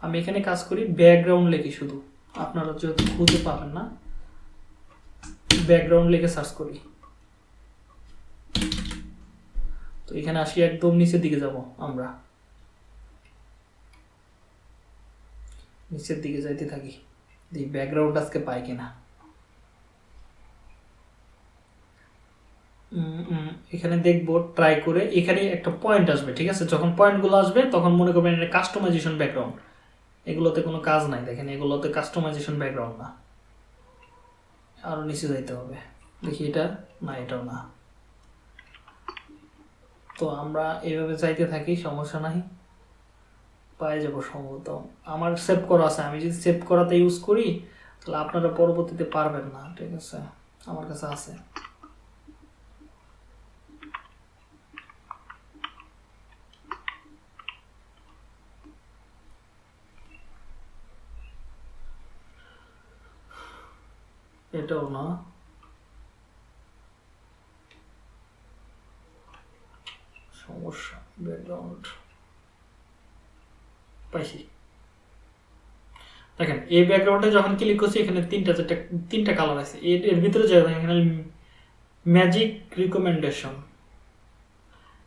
আমি এখানে কাজ করি ব্যাকগ্রাউন্ড লিখি শুধু। আপনারা যেহেতু খুঁজে পাবেন না ব্যাকগ্রাউন্ড লিখে সার্চ করি। তো এখানে আসি একদম নিচের দিকে যাব আমরা। নিচের দিকে যাইতে থাকি। দেখি ব্যাকগ্রাউন্ড আজকে পাই কিনা। এখানে দেখব ট্রাই করে এখানে একটা পয়েন্ট আসবে, ঠিক আছে? যখন পয়েন্টগুলো আসবে, তখন মনে করবেন এটা কাস্টমাইজেশন ব্যাকগ্রাউন্ড এগুলোতে কোনো কাজ নাই, দেখেন এগুলোতে কাস্টমাইজেশন ব্যাকগ্রাউন্ড না। আরও নিচে যাইতে হবে। দেখি এটা না, এটাও না। তো আমরা এইভাবে চাইতে থাকি, সমস্যা নাই। পাই যাব সম্ভবত। আমার সেভ করা আছে। আমি যদি সেভ করাতে ইউজ করি, তাহলে আপনারা পরবর্তীতে পারবেন না, ঠিক আছে? আমার কাছে আছে। এটাও না। সমস্যা ব্যাকগ্রাউন্ড পাইছি দেখেন এই ব্যাকগ্রাউন্ডে যখন ক্লিক করছি, এখানে তিনটা, চারটা, তিনটা কালার আছে। এর ভিতরে এখানে ম্যাজিক রিকমেন্ডেশন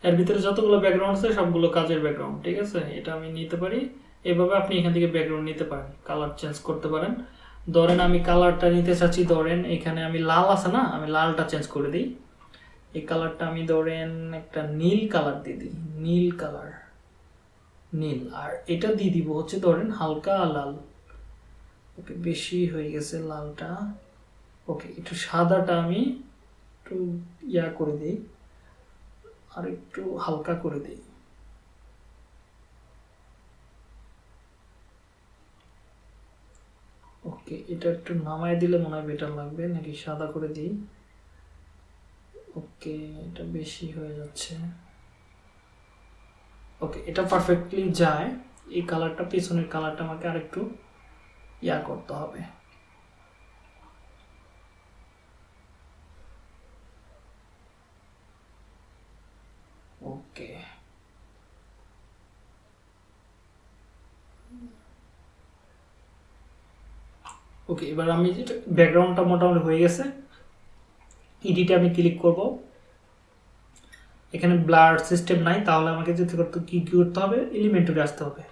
এর ভিতরে যতগুলো ব্যাকগ্রাউন্ড আছে, সবগুলো কাজের ব্যাকগ্রাউন্ড ঠিক আছে? এটা আমি নিতে পারি। এভাবে আপনি এখান থেকে ব্যাকগ্রাউন্ড নিতে পারেন কালার চেঞ্জ করতে পারেন। ধরেন আমি কালারটা নিতে চাচ্ছি, ধরেন এখানে আমি লাল আছে না? আমি লালটা চেঞ্জ করে দিই। এই কালারটা আমি ধরেন একটা নীল কালার দিয়ে দিই, নীল কালার, নীল। আর এটা দিয়ে দিব হচ্ছে ধরেন হালকা লাল। ওকে, বেশি হয়ে গেছে লালটা। ওকে, একটু সাদাটা আমি একটু ইয়া করে দিই, আর একটু হালকা করে দিই। ওকে, এটা একটু নামায় দিলে মনে হয় বেটার লাগবে, নাকি সাদা করে দিই? ওকে, এটা বেশি হয়ে যাচ্ছে। ওকে, এটা পারফেক্টলি যায়। এই কালারটা পিছনের কালারটা আমাকে আরেকটু ইয়া করতে হবে। ওকে। ওকে, এবার আমি যেটা ব্যাকগ্রাউন্ডটা মোটামুটি হয়ে গেছে। ইডিটে আমি ক্লিক করব। এখানে ব্লার সিস্টেম নাই, তাহলে আমাকে যেতে করতে কি কি করতে হবে? এলিমেন্টরে আসতে হবে।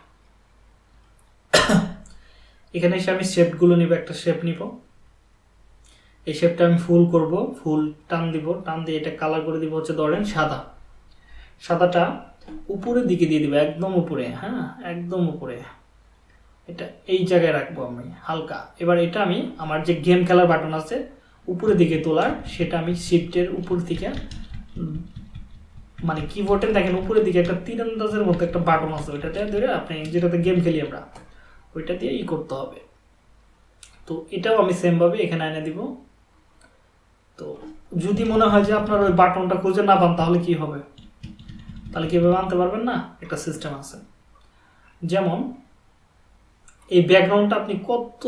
এখানে এসে আমি শেপগুলো নিব, একটা শেপ নিব। এই শেপটা আমি ফুল করব ফুল টান দিব, টান দিয়ে এটা কালার করে দিব হচ্ছে ধরেন সাদা। সাদাটা উপরের দিকে দিয়ে দিব, একদম উপরে হ্যাঁ একদম উপরে। এটা এই জায়গায় রাখব আমি, হালকা। এবার এটা আমি, আমার যে গেম খেলার বাটন আছে উপরের দিকে তোলার, সেটা আমি শিফটের উপর থেকে মানে কিবোর্ডে দেখেন উপরের দিকে একটা তীরন্দাজের মতো একটা বাটন আছে, ওইটাতে ধরে আপনি যেটাতে গেম খেলি আমরা, ওইটা দিয়ে ই করতে হবে। তো এটাও আমি সেমভাবে এখানে এনে দিব। তো যদি মনে হয় যে আপনার ওই বাটনটা খুঁজে না পান, তাহলে কি হবে? তাহলে কীভাবে আনতে পারবেন না? একটা সিস্টেম আছে। যেমন, এই ব্যাকগ্রাউন্ডটা আপনি কত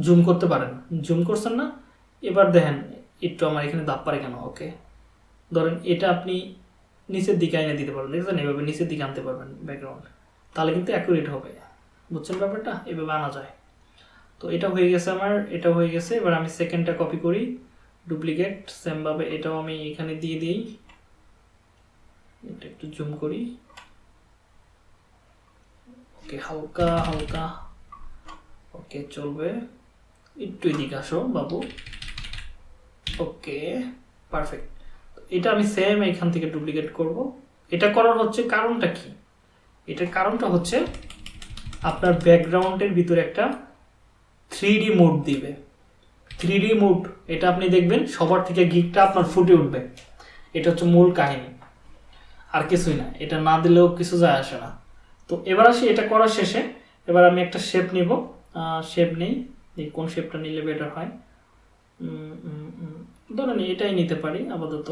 জুম করতে পারেন? জুম করছেন না? এবার দেখেন, একটু আমার এখানে দাপ পারে কেন? ওকে ধরেন এটা আপনি নিচের দিকে এনে দিতে পারবেন, দেখছেন? এভাবে নিচের দিকে আনতে পারবেন ব্যাকগ্রাউন্ড তাহলে কিন্তু অ্যাকুরেট হবে। বুঝছেন ব্যাপারটা? এভাবে আনা যায়। তো এটা হয়ে গেছে আমার, এটা হয়ে গেছে। এবার আমি সেকেন্ডটা কপি করি। ডুপ্লিকেট সেমভাবে এটাও আমি এখানে দিয়ে দিই। এটা একটু জুম করি। ওকে হালকা হালকা। ওকে চলবে। একটু এদিকে আসো বাবু। ওকে পারফেক্ট এটা আমি সেম এখান থেকে ডুপ্লিকেট করব। এটা করার হচ্ছে কারণটা কি? এটার কারণটা হচ্ছে আপনার ব্যাকগ্রাউন্ডের ভিতরে একটা থ্রি মোড দিবে। থ্রি মোড এটা আপনি দেখবেন সবার থেকে গিকটা আপনার ফুটে উঠবে। এটা হচ্ছে মূল কাহিনী। আর কিছুই না, এটা না দিলেও কিছু যায় আসে না। তো এবার আসি, এটা করার শেষে। এবার আমি একটা শেপ নিব। শেপ নেই। কোন শেপটা নিলে বেটার হয়? ধরেন এটাই নিতে পারি আপাতত।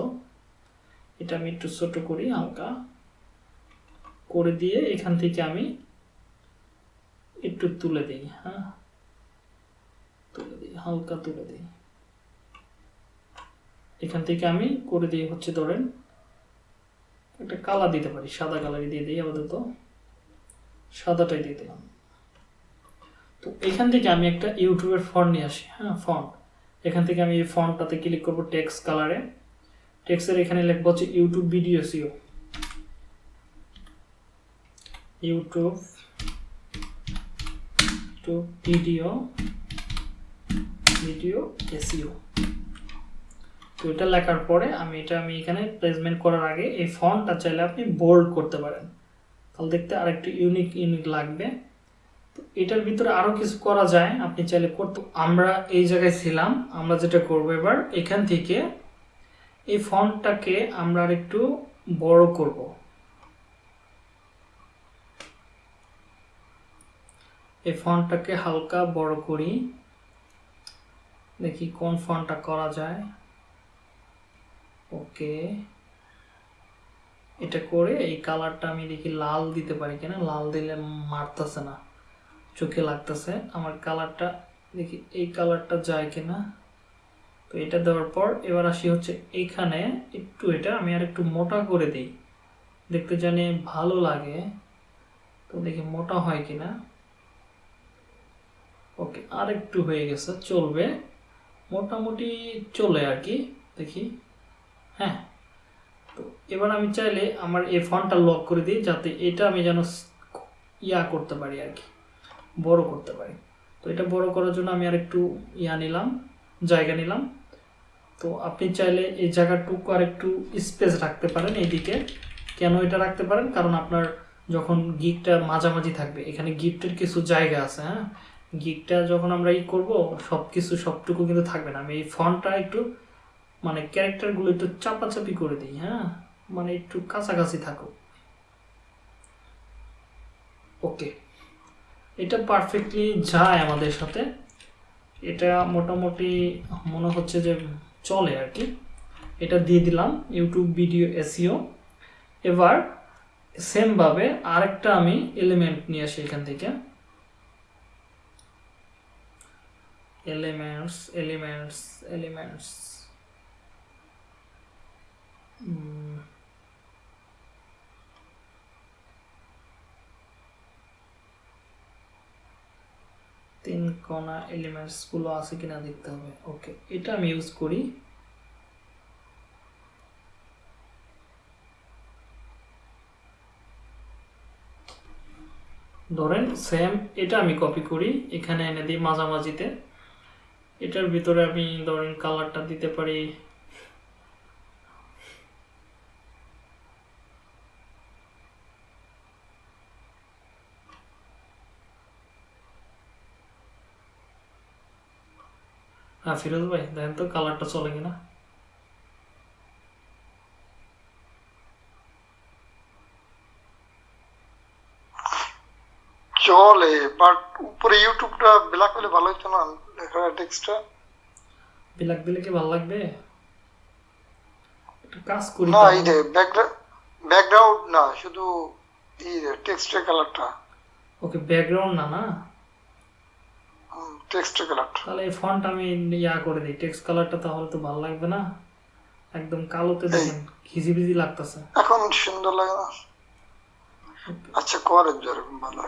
এটা আমি একটু ছোট করি, হালকা। করে দিয়ে এখান থেকে আমি একটু তুলে দিই হ্যাঁ? তুলে দিই, হালকা তুলে দিই। এখান থেকে আমি করে দিই হচ্ছে ধরেন একটা কালার দিতে পারি, সাদা কালারই দিয়ে দিই আপাতত। সাদাটাই দিয়ে দিলাম। তো এখান থেকে আমি একটা ইউটিউবের ফন্ট নিয়ে আসি হ্যাঁ ফন্ট এখান থেকে আমি ফন্টটাতে ক্লিক করব টেক্সট কালারে টেক্সের এখানে লিখব হচ্ছে YouTube video SEO YouTube to video video SEO তো এটা লেখার পরে আমি এটা আমি এখানে প্লেসমেন্ট করার আগে এই ফন্টটা চাইলে আপনি বোল্ড করতে পারেন। তাহলে দেখতে আরেকটু ইউনিক ইউনিক লাগবে। এটার ভিতরে আরও কিছু করা যায়, আপনি চাইলে করতে আমরা এই জায়গায় ছিলাম, আমরা যেটা করব এবার, এখান থেকে এই ফন্টটাকে আমরা আর একটু বড় করব। এই ফন্টটাকে হালকা বড় করি। দেখি কোন ফন্টটা করা যায়। ওকে। এটা করে এই কালারটা আমি দেখি লাল দিতে পারি কিনা, লাল দিলে মারতেছে না। চোখে লাগতেছে। আমার কালারটা, দেখি এই কালারটা যায় কিনা। তো এটা দেওয়ার পর এবার আসি হচ্ছে এইখানে। একটু এটা আমি আর একটু মোটা করে দিই। দেখতে জানি ভালো লাগে। তো দেখি মোটা হয় কিনা। ওকে আর একটু হয়ে গেছে, চলবে। মোটামুটি চলে আর কি, দেখি। হ্যাঁ। তো এবার আমি চাইলে আমার এই ফন্টটা লক করে দিই, যাতে এটা আমি যেন ইয়া করতে পারি আর কি। বড় করতে পারি। তো এটা বড় করার জন্য আমি আর একটু ইয়া নিলাম, জায়গা নিলাম। তো আপনি চাইলে এই জায়গাটুকু আর একটু স্পেস রাখতে পারেন এইদিকে। কেন এটা রাখতে পারেন? কারণ আপনার যখন গিকটা মাঝামাঝি থাকবে, এখানে গিফটের কিছু জায়গা আছে হ্যাঁ? গিকটা যখন আমরা ই করব সব কিছু সবটুকু কিন্তু থাকবে না। আমি এই ফন্টটা একটু মানে ক্যারেক্টারগুলো একটু চাপাচাপি করে দিই হ্যাঁ? মানে একটু কাছাকাছি থাকুক। ওকে। এটা পারফেক্টলি যায় আমাদের সাথে। এটা মোটামুটি মনে হচ্ছে যে চলে আর কি। এটা দিয়ে দিলাম ইউটিউব ভিডিও এসিও এবার সেমভাবে আরেকটা আমি এলিমেন্ট নিয়ে আসি এখান থেকে। এলিমেন্টস এলিমেন্টস এলিমেন্টস তিন কোনা এলিমেন্টসগুলো আছে কিনা দেখতে হবে। ওকে এটা আমি ইউজ করি। ধরেন সেম এটা আমি কপি করি, এখানে এনে দিই মাঝামাঝিতে। এটার ভিতরে আমি ধরেন কালারটা দিতে পারি। হ্যাঁ ফিরোজ ভাই দেখেন তো কালারটা চলে কিনা। চলে বাট উপরে ইউটিউবটা ব্ল্যাক হলে ভালো হতো না লেখার টেক্সটটা ব্ল্যাক দিলে কি ভালো লাগবে? একটা কাজ করি না এই যে ব্যাকগ্রাউন্ড না শুধু এই টেক্সটের কালারটা ওকে ব্যাকগ্রাউন্ড না না? টেক্সটের কালারটা তাহলে এই ফন্ট আমি ইয়া করে দিই। টেক্সট কালারটা তাহলে তো ভালো লাগবে না। একদম কালোতে দেখেন খিজিবিজি লাগতেছে। এখন সুন্দর লাগে না। আচ্ছা করেন যেরকম ভালো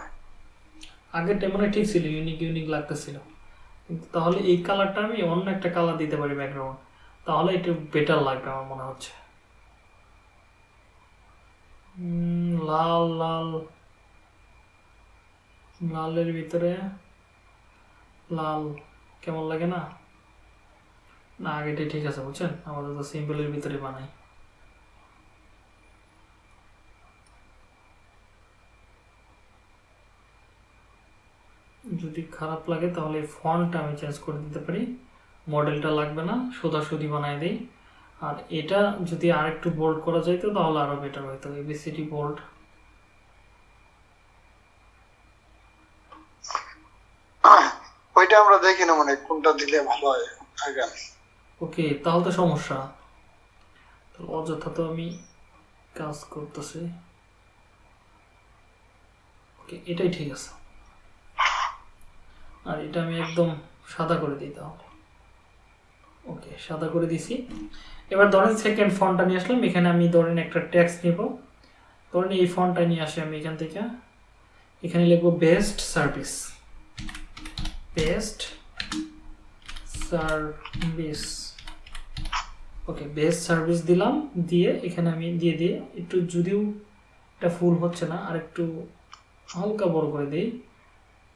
আগেরটা ঠিক ছিল ইউনিক ইউনিক লাগতেছিল। কিন্তু তাহলে এই কালারটা আমি অন্য একটা কালার দিতে পারি ব্যাকগ্রাউন্ড তাহলে একটু বেটার লাগবে আমার মনে হচ্ছে। লাল লাল। লালের ভিতরে লাল, কেমন লাগে না? না, আগেটাই ঠিক আছে, বুঝছেন? আমাদের তো সিম্পলের ভিতরে বানাই। যদি খারাপ লাগে তাহলে ফন্টটা আমি চেঞ্জ করে দিতে পারি। মডেলটা লাগবে না সোজাসুজি বানাই দিই। আর এটা যদি আর একটু বোল্ড করা যাইতো তাহলে আরও বেটার হইতো। এবিসিডি বোল্ড ওইটা আমরা দেখি না মানে কোনটা দিলে ভালো হয় আগে। ওকে, তাহলে তো সমস্যা। অযথা তো আমি কাজ করতেছি। ওকে, এটাই ঠিক আছে। আর এটা আমি একদম সাদা করে দিই তাহলে ওকে, সাদা করে দিছি। এবার ধরেন সেকেন্ড ফন্টটা নিয়ে আসলাম, এখানে আমি ধরেন একটা ট্যাক্স নিব। ধরেন এই ফন্টটা নিয়ে আসি আমি এখান থেকে। এখানে লিখব best service best service. Okay, best service দিলাম, দিয়ে এখানে আমি দিয়ে দিয়ে একটু যদিও এটা ফুল হচ্ছে না, আর একটু হালকা বড় করে দিই।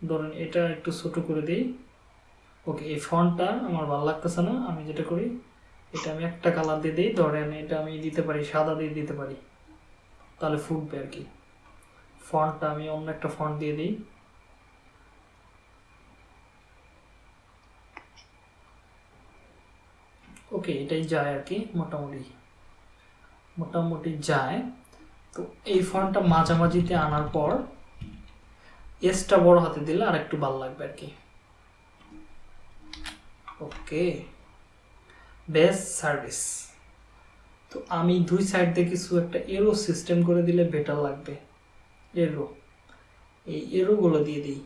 ধরেন এটা একটু ছোট করে দিই। ওকে, এই ফন্টটা আমার ভালো লাগতেছে না, আমি যেটা করি, এটা আমি একটা কালার দিয়ে দিই। ধরেন এটা আমি দিতে পারি, সাদা দিয়ে দিতে পারি, তাহলে ফুটবে আর কি। ফন্টটা আমি অন্য একটা ফন্ট দিয়ে দিই। ওকে এটাই যায় আর কি, মোটামুটি। মোটামুটি যায়। তো এই ফন্টটা মাঝামাঝিতে আনার পর এসটা বড় হাতে দিলে আর একটু ভালো লাগবে আর কি। ওকে বেস্ট সার্ভিস তো আমি দুই সাইড দিয়ে কিছু একটা এরো সিস্টেম করে দিলে বেটার লাগবে। এরো এই এরোগুলো দিয়ে দিই।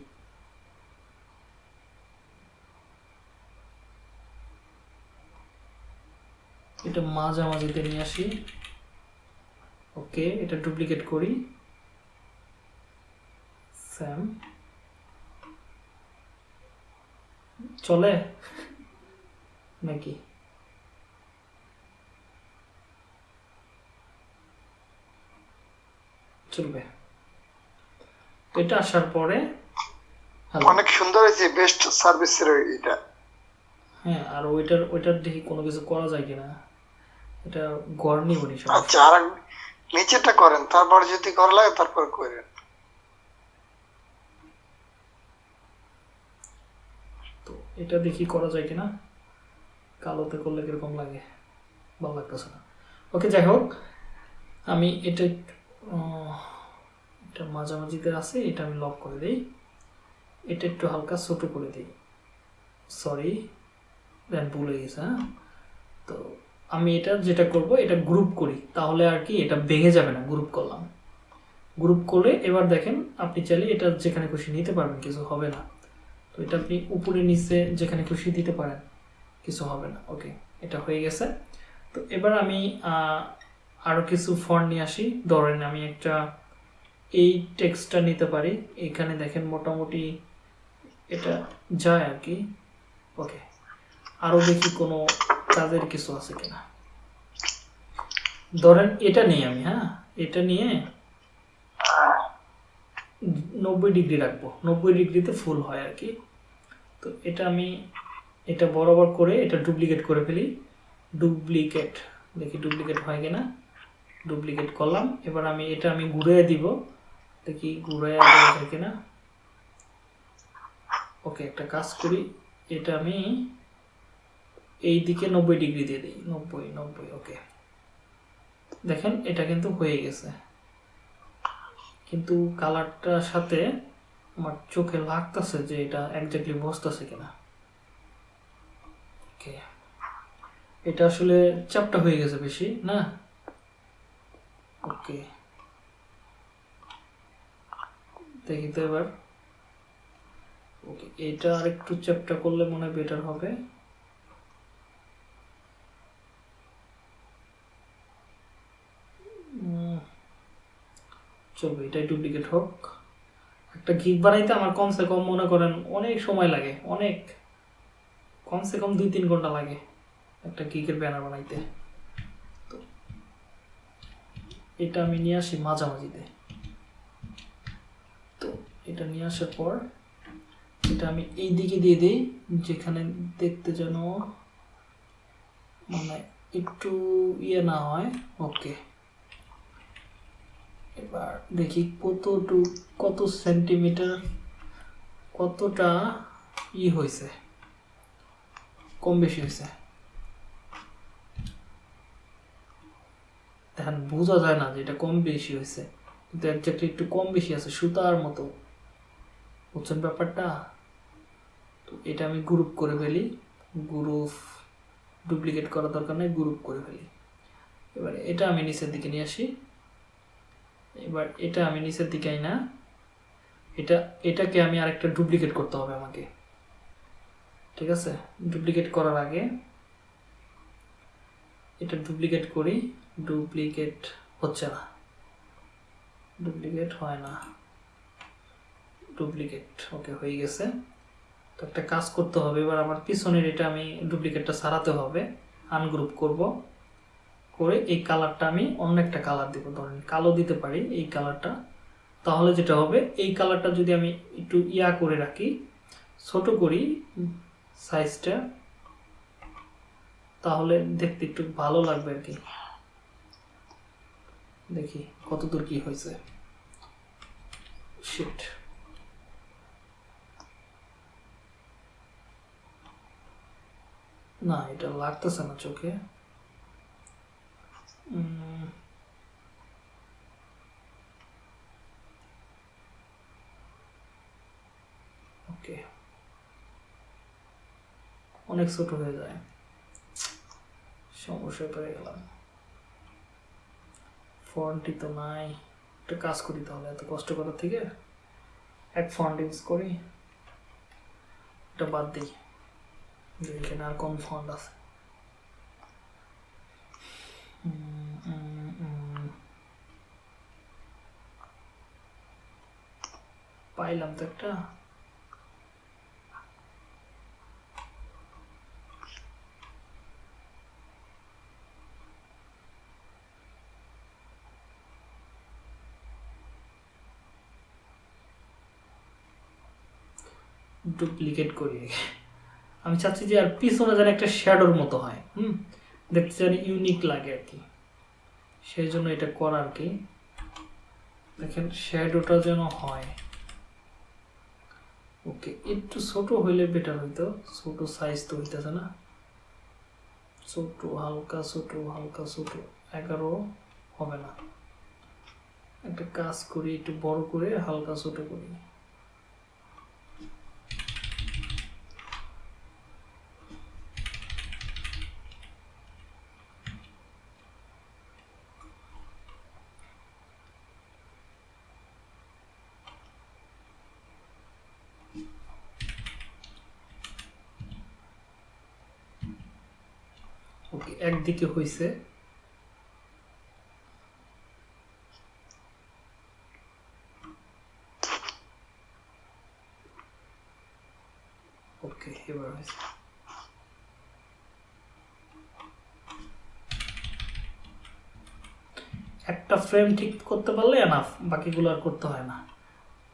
এটা মাঝামাঝিতে নিয়ে আসি। ওকে এটা ডুপ্লিকেট করি। স্যাম। চলে? নাকি? চলবে। এটা আসার পরে অনেক সুন্দর হয়েছে বেস্ট সার্ভিসের এটা হ্যাঁ আর ওইটার ওইটার দেখি কোনো কিছু করা যায় কিনা। এটা সব আচ্ছা আর নিচেটা করেন তারপর যদি করা লাগে তারপর করেন। তো এটা দেখি করা যায় কিনা? কালোতে করলে কীরকম লাগে? ভালো লাগতেছে না। ওকে যাই হোক আমি এটা এটা মাঝামাঝিতে আছে এটা আমি লক করে দিই। এটা একটু হালকা ছোট করে দিই। সরি ভুলে গেছে হ্যাঁ? তো আমি এটা যেটা করব, এটা গ্রুপ করি। তাহলে আর কি এটা ভেঙে যাবে না গ্রুপ করলাম। গ্রুপ করে এবার দেখেন, আপনি চাইলে এটা যেখানে খুশি নিতে পারবেন, কিছু হবে না। তো এটা আপনি উপরে, নিচে যেখানে খুশি দিতে পারেন, কিছু হবে না। ওকে, এটা হয়ে গেছে। তো এবার আমি আরও কিছু ফন্ট নিয়ে আসি। ধরেন আমি একটা এই টেক্সটটা নিতে পারি। এখানে দেখেন মোটামুটি এটা যায় আর কি। ওকে আরও দেখি কোনো কাজের কিছু আছে কিনা? ধরেন এটা নিয়ে আমি হ্যাঁ? এটা নিয়ে নব্বই ডিগ্রি রাখব। নব্বই ডিগ্রিতে ফুল হয় আর কি। তো এটা আমি, এটা বরাবর করে এটা ডুপ্লিকেট করে ফেলি। ডুপ্লিকেট, দেখি ডুপ্লিকেট হয় কিনা? ডুপ্লিকেট করলাম। এবার আমি, এটা আমি ঘুরিয়ে দিব। দেখি ঘুরিয়ে দেওয়া কিনা? ওকে, একটা কাজ করি। এটা আমি এই দিকে নব্বই ডিগ্রি দিয়ে দিই। নব্বই নব্বই ওকে দেখেন, এটা কিন্তু হয়ে গেছে। কিন্তু কালারটার সাথে আমার চোখে লাগতেছে যে এটা একজাক্টলি বসতেছে কিনা। এটা আসলে চাপটা হয়ে গেছে বেশি, না? ওকে দেখি তো এবার। ওকে এটা আর একটু চ্যাপটা করলে মনে হয় বেটার হবে। চলবে এটাই ডুপ্লিকেট হোক। একটা গিগ বানাইতে আমার কমসে কম মনে করেন অনেক সময় লাগে, অনেক। কমসে কম দুই তিন ঘণ্টা লাগে একটা গিগের ব্যানার বানাইতে। তো এটা আমি নিয়ে আসি মাঝামাঝিতে। তো এটা নিয়ে আসার পর এটা আমি এই দিকে দিয়ে দিই, যেখানে দেখতে যেন মানে একটু ইয়ে না হয় ওকে এবার দেখি কতটু, কত সেন্টিমিটার কতটা ই হয়েছে কম বেশি হয়েছে দেখেন, বোঝা যায় না যে এটা কম বেশি হয়েছে কিন্তু একজাক্টলি একটু কম বেশি আছে সুতার মতো। বুঝছেন ব্যাপারটা? তো এটা আমি গ্রুপ করে ফেলি। গ্রুপ ডুপ্লিকেট করার দরকার নেই গ্রুপ করে ফেলি। এবার এটা আমি নিচের দিকে নিয়ে আসি। এবার এটা আমি নিচের দিকে না। এটা, এটাকে আমি আরেকটা ডুপ্লিকেট করতে হবে আমাকে। ঠিক আছে? ডুপ্লিকেট করার আগে এটা ডুপ্লিকেট করি। ডুপ্লিকেট হচ্ছে না। ডুপ্লিকেট হয় না। ডুপ্লিকেট ওকে হয়ে গেছে। তো একটা কাজ করতে হবে। এবার আমার পিছনের এটা আমি ডুপ্লিকেটটা সারাতে হবে। আনগ্রুপ করব। করে এই কালারটা আমি অন্য একটা কালার দিব। ধরেন কালো দিতে পারি এই কালারটা তাহলে যেটা হবে, এই কালারটা যদি আমি একটু ইয়া করে রাখি, ছোট করি সাইজটা তাহলে দেখতে একটু ভালো লাগবে আর কি। দেখি কতদূর কি হয়েছে। শিট না, এটা লাগতেছে না চোখে। উম, ওকে অনেক ছোট হয়ে যায়। সমস্যায় পড়ে গেলাম। ফন্টই তো নাই। একটা কাজ করি তাহলে এত কষ্ট করার থেকে এক ফন্ট ইউজ করি। এটা বাদ দিই। যে এখানে আর কোন ফন্ট আছে। উম, পাইলাম তো একটা। ডুপ্লিকেট করি। আমি চাচ্ছি যে আর পিছনে যেন একটা শ্যাডোর মতো হয়, হুম? দেখতে যেন ইউনিক লাগে আর কি। সেই জন্য এটা করার কি? দেখেন, শ্যাডোটা যেন হয়। ওকে একটু ছোট হইলে বেটার হইতো, ছোট সাইজ তো হইতেছে না। ছোট, হালকা ছোট হালকা, ছোট, এগারো হবে না। একটা কাজ করি, একটু বড় করে, হালকা, ছোট করি। এবার হয়েছে একটা ফ্রেম ঠিক করতে পারলে এনাফ বাকিগুলো আর করতে হয় না।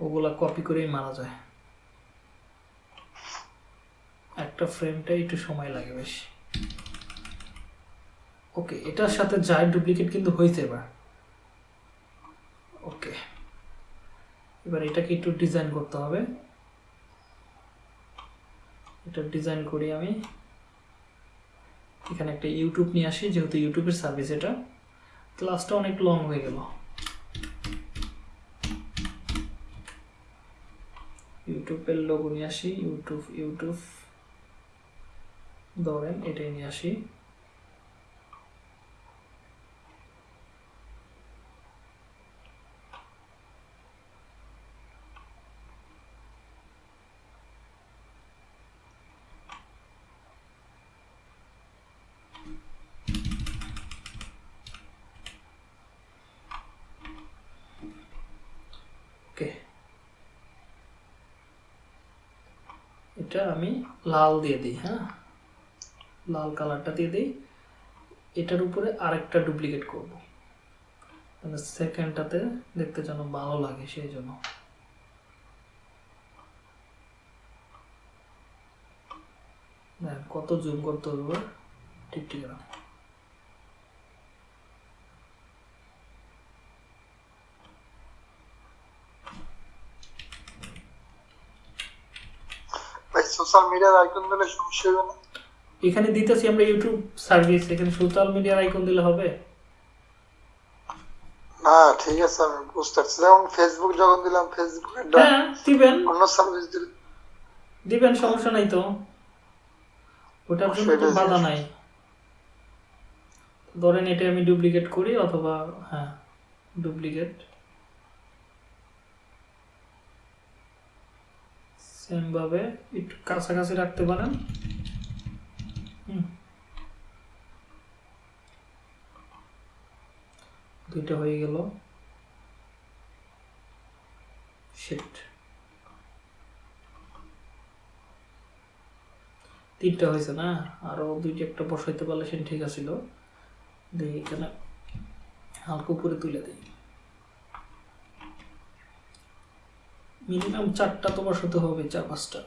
ওগুলা কপি করেই মারা যায়। একটা ফ্রেমটাই একটু সময় লাগে বেশি। ওকে, এটার সাথে যায় ডুপ্লিকেট কিন্তু হয়েছে এবার। ওকে, এবার এটাকে একটু ডিজাইন করতে হবে। এটা ডিজাইন করি আমি। এখানে একটা ইউটিউব নিয়ে আসি, যেহেতু ইউটিউবের সার্ভিস এটা। ক্লাসটা অনেক লং হয়ে গেল। ইউটিউবের লোগো নিয়ে আসি ইউটিউব ইউটিউব ধরেন, এটাই নিয়ে আসি ওকে এটা আমি লাল দিয়ে দিই হ্যাঁ? লাল কালারটা দিয়ে দিই। এটার উপরে আরেকটা ডুপ্লিকেট করব। মানে সেকেন্ডটাতে দেখতে যেন ভালো লাগে সেই জন্য। কত জুম করতে হবে ঠিক ঠিক না ভাই সোশ্যাল মিডিয়ার আইকন দিলে সমস্যা হবে না এখানে দিতেছি আমরা ইউটিউব সার্ভিস এখানে সোশ্যাল মিডিয়ার আইকন দিলে হবে। না ঠিক আছে আমি বুঝতে পারছি। যেমন ফেসবুক যখন দিলাম ফেসবুকের হ্যাঁ দিবেন। অন্য সার্ভিস দিলে দিবেন সমস্যা নাই তো। ওটার জন্য তো বাধা নাই। ধরেন এটা আমি ডুপ্লিকেট করি অথবা হ্যাঁ ডুপ্লিকেট সেম ভাবে একটু কাছাকাছি রাখতে পারেন। দুইটা হয়ে গেল। শিট তিনটা হয়েছে না? আরও দুইটা একটা বসাইতে পারলে সে ঠিক আছিল। দেখি এখানে হালকা উপরে তুলে দিই। মিনিমাম চারটা তো বসাতে হবে চার পাঁচটা।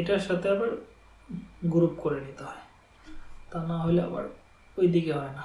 এটার সাথে আবার গ্রুপ করে নিতে হয়। তা না হলে আবার ওই দিকে হয় না।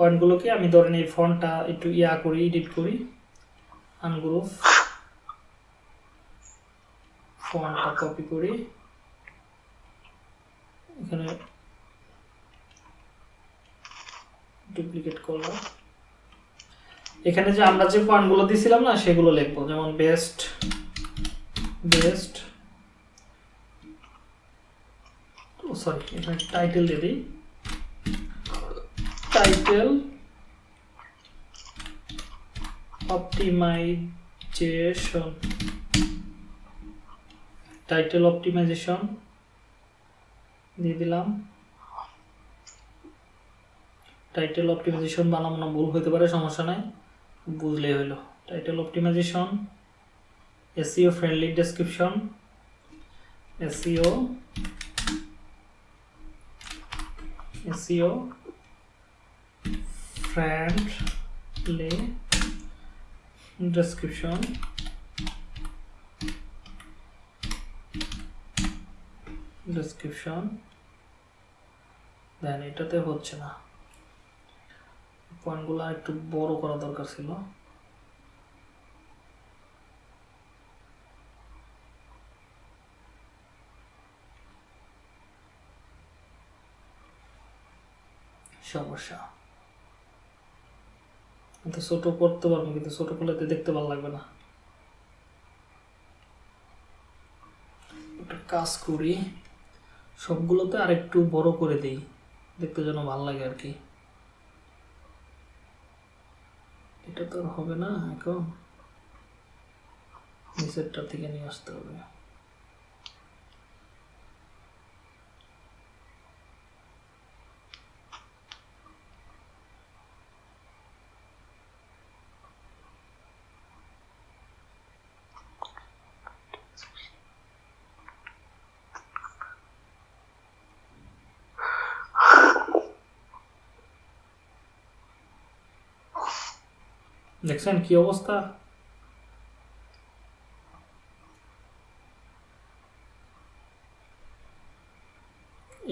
পয়েন্টগুলোকে আমি ধরেন এই ফন্টটা একটু ইয়া করি এডিট করি। আনগ্রুপ ফন্টটা কপি করি। এখানে ডুপ্লিকেট করলাম। এখানে যে আমরা যে পয়েন্টগুলো দিছিলাম না, সেগুলো লিখব। যেমন বেস্ট বেস্ট ও সরি এখানে টাইটেল দিয়ে দিই। টাইটেল অপটিমাইজেশন টাইটেল অপটিমাইজেশন দিয়ে দিলাম। টাইটেল অপটিমাইজেশন বানাবো না, ভুল হতে পারে, সমস্যা নাই। বুঝলেই হলো title optimization SEO friendly description SEO SEO friendly description. Description. দেন এটাতে হচ্ছে না। পয়েন্টগুলো একটু বড় করা দরকার ছিল। সমস্যা। কিন্তু ছোট করতে পারব, কিন্তু ছোট করলে তো দেখতে ভালো লাগবে না। একটা কাজ করি, সবগুলোতে আর একটু বড় করে দিই, দেখতে যেন ভালো লাগে আর কি। এটা তো আর হবে না এখন। নিচেরটা থেকে নিয়ে আসতে হবে। দেখছেন কি অবস্থা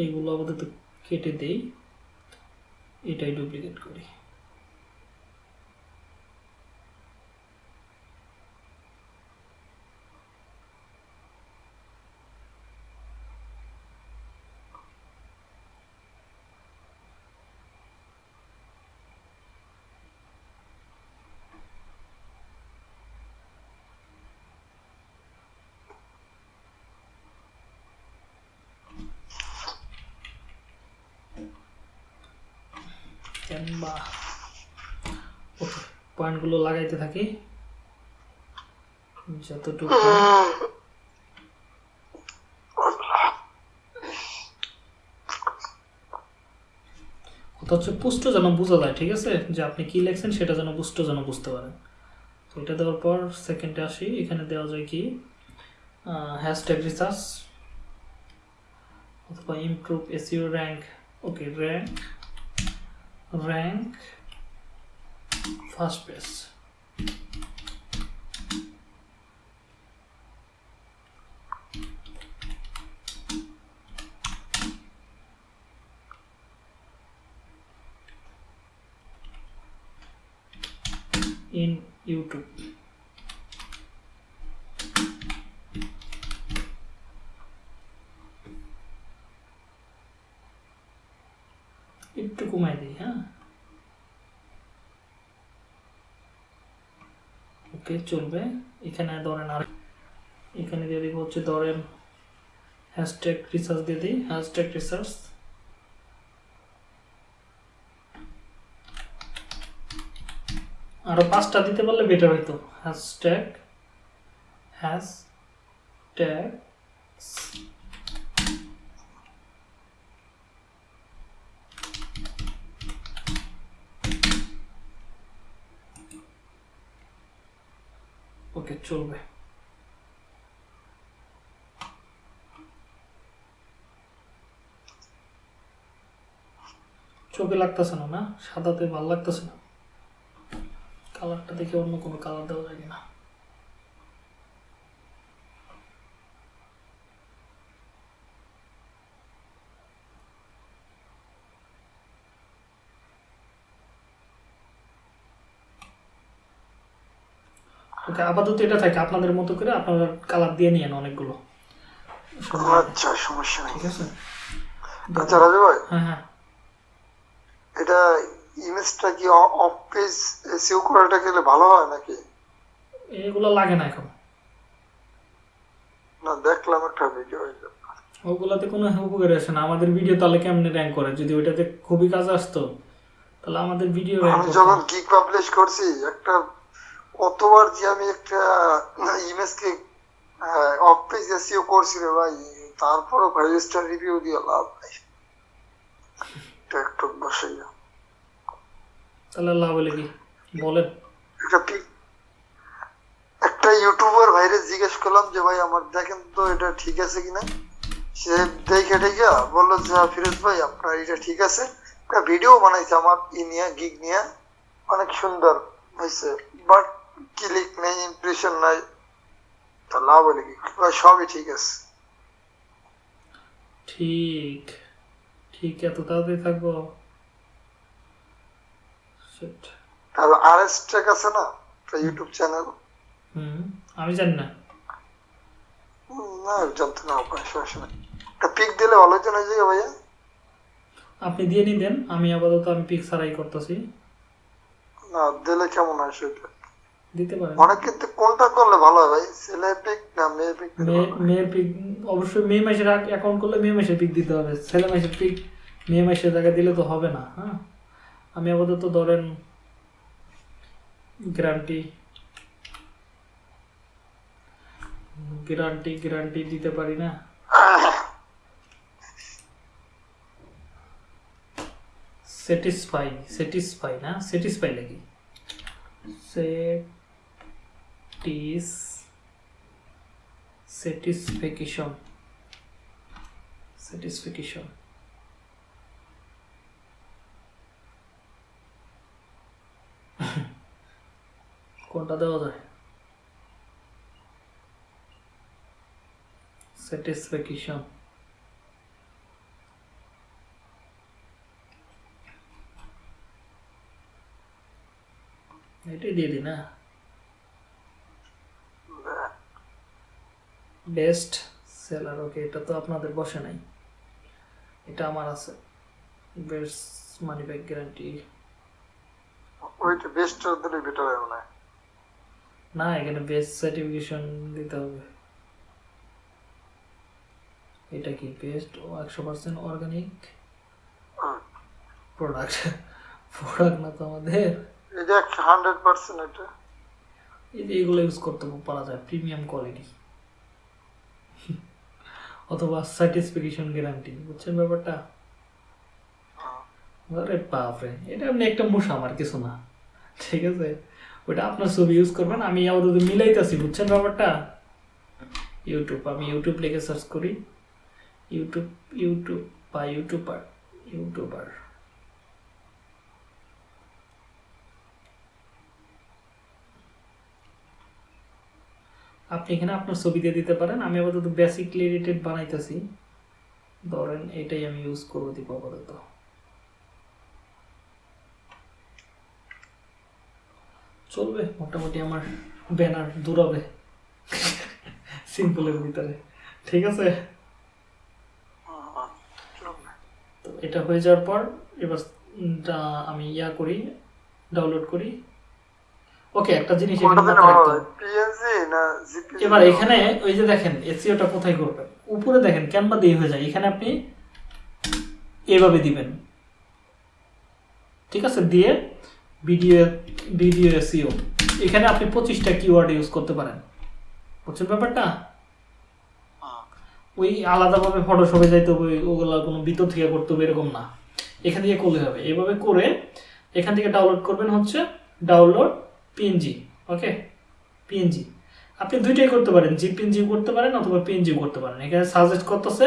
এইগুলো আপাতত কেটে দেই। এটাই ডুপ্লিকেট করি। পয়েন্টগুলো লাগাইতে থাকি। যতটুকু হচ্ছে পুষ্ট যেন বোঝা যায়, ঠিক আছে? যে আপনি কি লেখছেন সেটা যেন পুষ্ট যেন বুঝতে পারেন। তো এটা দেওয়ার পর সেকেন্ডে আসি। এখানে দেওয়া যায় কি? হ্যাশট্যাগ রিসার্চ অথবা improve SEO rank okay rank rank first page in YouTube. একটু কমাই দিই হ্যাঁ ওকে চলবে? এখানে ধরেন আর এখানে দিয়ে দিব হচ্ছে ধরেন হ্যাশট্যাগ রিসার্চ দিয়ে দিই হ্যাশট্যাগ রিসার্চ আরও পাঁচটা দিতে পারলে বেটার হইতো। হ্যাশট্যাগ হ্যাশট্যাগ ওকে চলবে। চোখে লাগতেছে না না? সাদাতে ভালো লাগতেছে না। কালারটা দেখে অন্য কোনো কালার দেওয়া যায় কিনা ওকে আপাতত এটা থাকে আপনাদের মতো করে আপনারা কালার দিয়ে নিয়েন অনেকগুলো। আচ্ছা সমস্যা নেই। ঠিক আছে? আচ্ছা রাজু ভাই। হ্যাঁ হ্যাঁ। এটা ইমেজটা কি অফ পেজ সেভ করাটা গেলে ভালো হয় নাকি? এগুলো লাগে না এখন। না দেখলাম একটা ভিডিও ওগুলাতে কোনো উপকার আসে না। আমাদের ভিডিও তাহলে কেমনে র্যাঙ্ক করে? যদি ওইটাতে খুবই কাজ আসতো তাহলে আমাদের ভিডিও আমি যখন গিগ পাবলিশ করছি একটা কতবার যে আমি একটা ইমেজকে অফ পেজ এসিও করছি রে ভাই তারপরও ফাইভ স্টার রিভিউ দিয়ে লাভ নাই। টিকটক বসে তাহলে লাভ হলে কি? বলেন। একটা পিক একটা ইউটিউবার ভাইরে জিজ্ঞেস করলাম যে ভাই আমার দেখেন তো এটা ঠিক আছে কিনা? সে দেখে দেখে বলল যে হ্যাঁ, ফিরোজ ভাই আপনার এটা ঠিক আছে। একটা ভিডিও বানাইছে আমার ই নিয়ে গিগ নিয়ে। অনেক সুন্দর হয়েছে বাট ক্লিক নেই ইমপ্রেশন নাই। তা লাভ হলে কি? সবই ঠিক আছে। ঠিক। ঠিক এত তাড়াতাড়ি থাকব. আর এস টেক আছে না? ইউটিউব চ্যানেল হুম আমি জানি না। না জানতে না সমস্যা নেই। পিক দিলে ভালো হতো না যে ভাইয়া? আপনি দিয়ে নি দেন আমি আপাতত আমি পিক সারাই করতেছি। না দিলে কেমন হয় সেটা? দিতে পারেন অনেক কিন্তু কোনটা করলে ভালো হয় ভাই? ছেলে পিক না মেয়ে পিক মেয়ে- পিক অবশ্যই মে মাসের অ্যাকাউন্ট করলে মে মাসের পিক দিতে হবে। ছেলে মাসের পিক মে মাসের জায়গায় দিলে তো হবে না হ্যাঁ? আমি আপাতত ধরেন গ্যারান্টি গ্যারান্টি গ্যারান্টি দিতে পারি না। স্যাটিসফাই স্যাটিসফাই না? স্যাটিসফাই লাগি সেটিস satisfaction satisfaction কোনটা দেওয়া যায় satisfaction এটাই দিয়ে দিই না বেস্ট সেলার ওকে এটা তো আপনাদের বসে নাই। এটা আমার আছে। Best money back guarantee. ওইটা বেস্ট দিলে বেটার হয় না এখানে বেস্ট সার্টিফিকেশন দিতে হবে। এটা কি বেস্ট ও একশো পার্সেন্ট অর্গানিক। প্রোডাক্ট। প্রোডাক্ট না তো আমাদের। এটা হান্ড্রেড পার্সেন্ট এটা। এই যে এগুলো ইউজ করতে পারা যায় প্রিমিয়াম কোয়ালিটি। অথবা স্যাটিসফ্যাকশন গ্যারান্টি বুঝছেন ব্যাপারটা? আরে বাপরে এটা আপনি একটা মশা আমার কিছু না। ঠিক আছে? ওটা আপনার ছবি ইউজ করবেন আমি আপাতত মিলাইতেছি বুঝছেন ব্যাপারটা? ইউটিউব আমি ইউটিউব লিখে সার্চ করি। ইউটিউব ইউটিউব বা ইউটিউবার ইউটিউবার আপনি এখানে আপনার ছবি দিয়ে দিতে পারেন। আমি আপাতত বেসিকলি রিলেটেড বানাইতেছি। ধরেন এটাই আমি ইউজ করব দিব আপাতত। চলবে, মোটামুটি আমার ব্যানার দূরাবে সিম্পলের ভিতরে। ঠিক আছে? তো এটা হয়ে যাওয়ার পর, এবার আমি ইয়া করি ডাউনলোড করি। ওকে একটা জিনিস এখানে মাথায় রাখতে হবে। পিএনজি না জিপি এবার এখানে ওই যে দেখেন এসিওটা কোথায় করবেন উপরে দেখেন ক্যানভা দিয়ে হয়ে যায়। এখানে আপনি এভাবে দিবেন। ঠিক আছে? দিয়ে ভিডিও ভিডিও এসিও এখানে আপনি পঁচিশটা কিওয়ার্ড ইউজ করতে পারেন। বুঝছেন ব্যাপারটা? ওই আলাদাভাবে ফটোশপে যাইতে হবে ওগুলা কোনো ভিতর থেকে করতে হবে এরকম না। এখান থেকে করলে হবে। এভাবে করে এখান থেকে ডাউনলোড করবেন হচ্ছে ডাউনলোড পিএনজি ওকে পিএনজি আপনি দুইটাই করতে পারেন জিপিএনজি করতে পারেন অথবা পিএনজি করতে পারেন। এখানে সাজেস্ট করতেছে,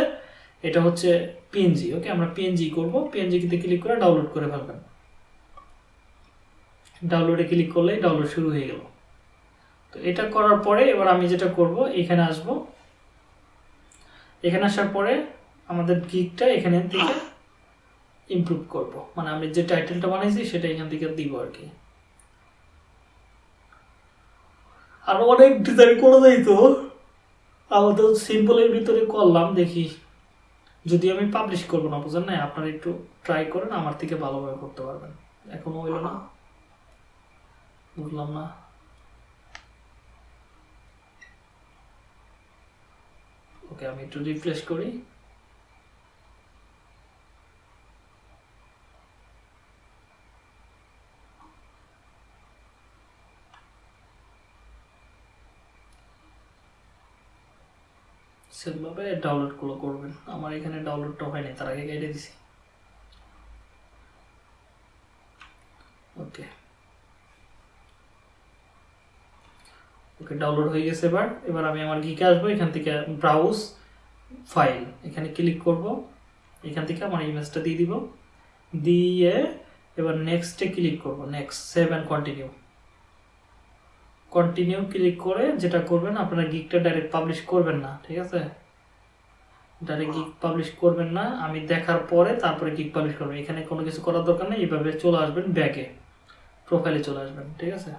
এটা হচ্ছে পিএনজি ওকে আমরা পিএনজি করব পিএনজি তে ক্লিক করে ডাউনলোড করে ফেলবেন। ডাউনলোডে ক্লিক করলেই ডাউনলোড শুরু হয়ে গেল। তো এটা করার পরে এবার আমি যেটা করব, এখানে আসব। এখানে আসার পরে আমাদের গিকটা এখানে থেকে ইমপ্রুভ করব। মানে আমি যে টাইটেলটা বানাইছি সেটা এখান থেকে দিব আর কি। আরও অনেক ডিজাইন করে দেয় তো। আমাদের সিম্পলের ভিতরে করলাম, দেখি। যদি আমি পাবলিশ করব না, বুঝেন না আপনারা একটু ট্রাই করেন, আমার থেকে ভালোভাবে করতে পারবেন। এখনও হইল না। বুঝলাম না। ওকে আমি একটু রিফ্রেশ করি। সেভাবে ডাউনলোডগুলো করবেন। আমার এখানে ডাউনলোডটা হয়নি তার আগে কেটে দিছি। ওকে। ওকে ডাউনলোড হয়ে গেছে এবার। এবার আমি আমার গিকে আসব, এখান থেকে ব্রাউজ ফাইল এখানে ক্লিক করব। এখান থেকে আমার ইমেজটা দিয়ে দিব। দিয়ে এবার নেক্সটে ক্লিক করব। Next save and continue continue click করে যেটা করবেন আপনারা গিকটা ডাইরেক্ট পাবলিশ করবেন না ঠিক আছে? ডাইরেক্ট গিক পাবলিশ করবেন না আমি দেখার পরে তারপরে গিক পাবলিশ করবেন। এখানে কোনো কিছু করার দরকার নেই এইভাবে চলে আসবেন ব্যাকে প্রোফাইলে চলে আসবেন ঠিক আছে?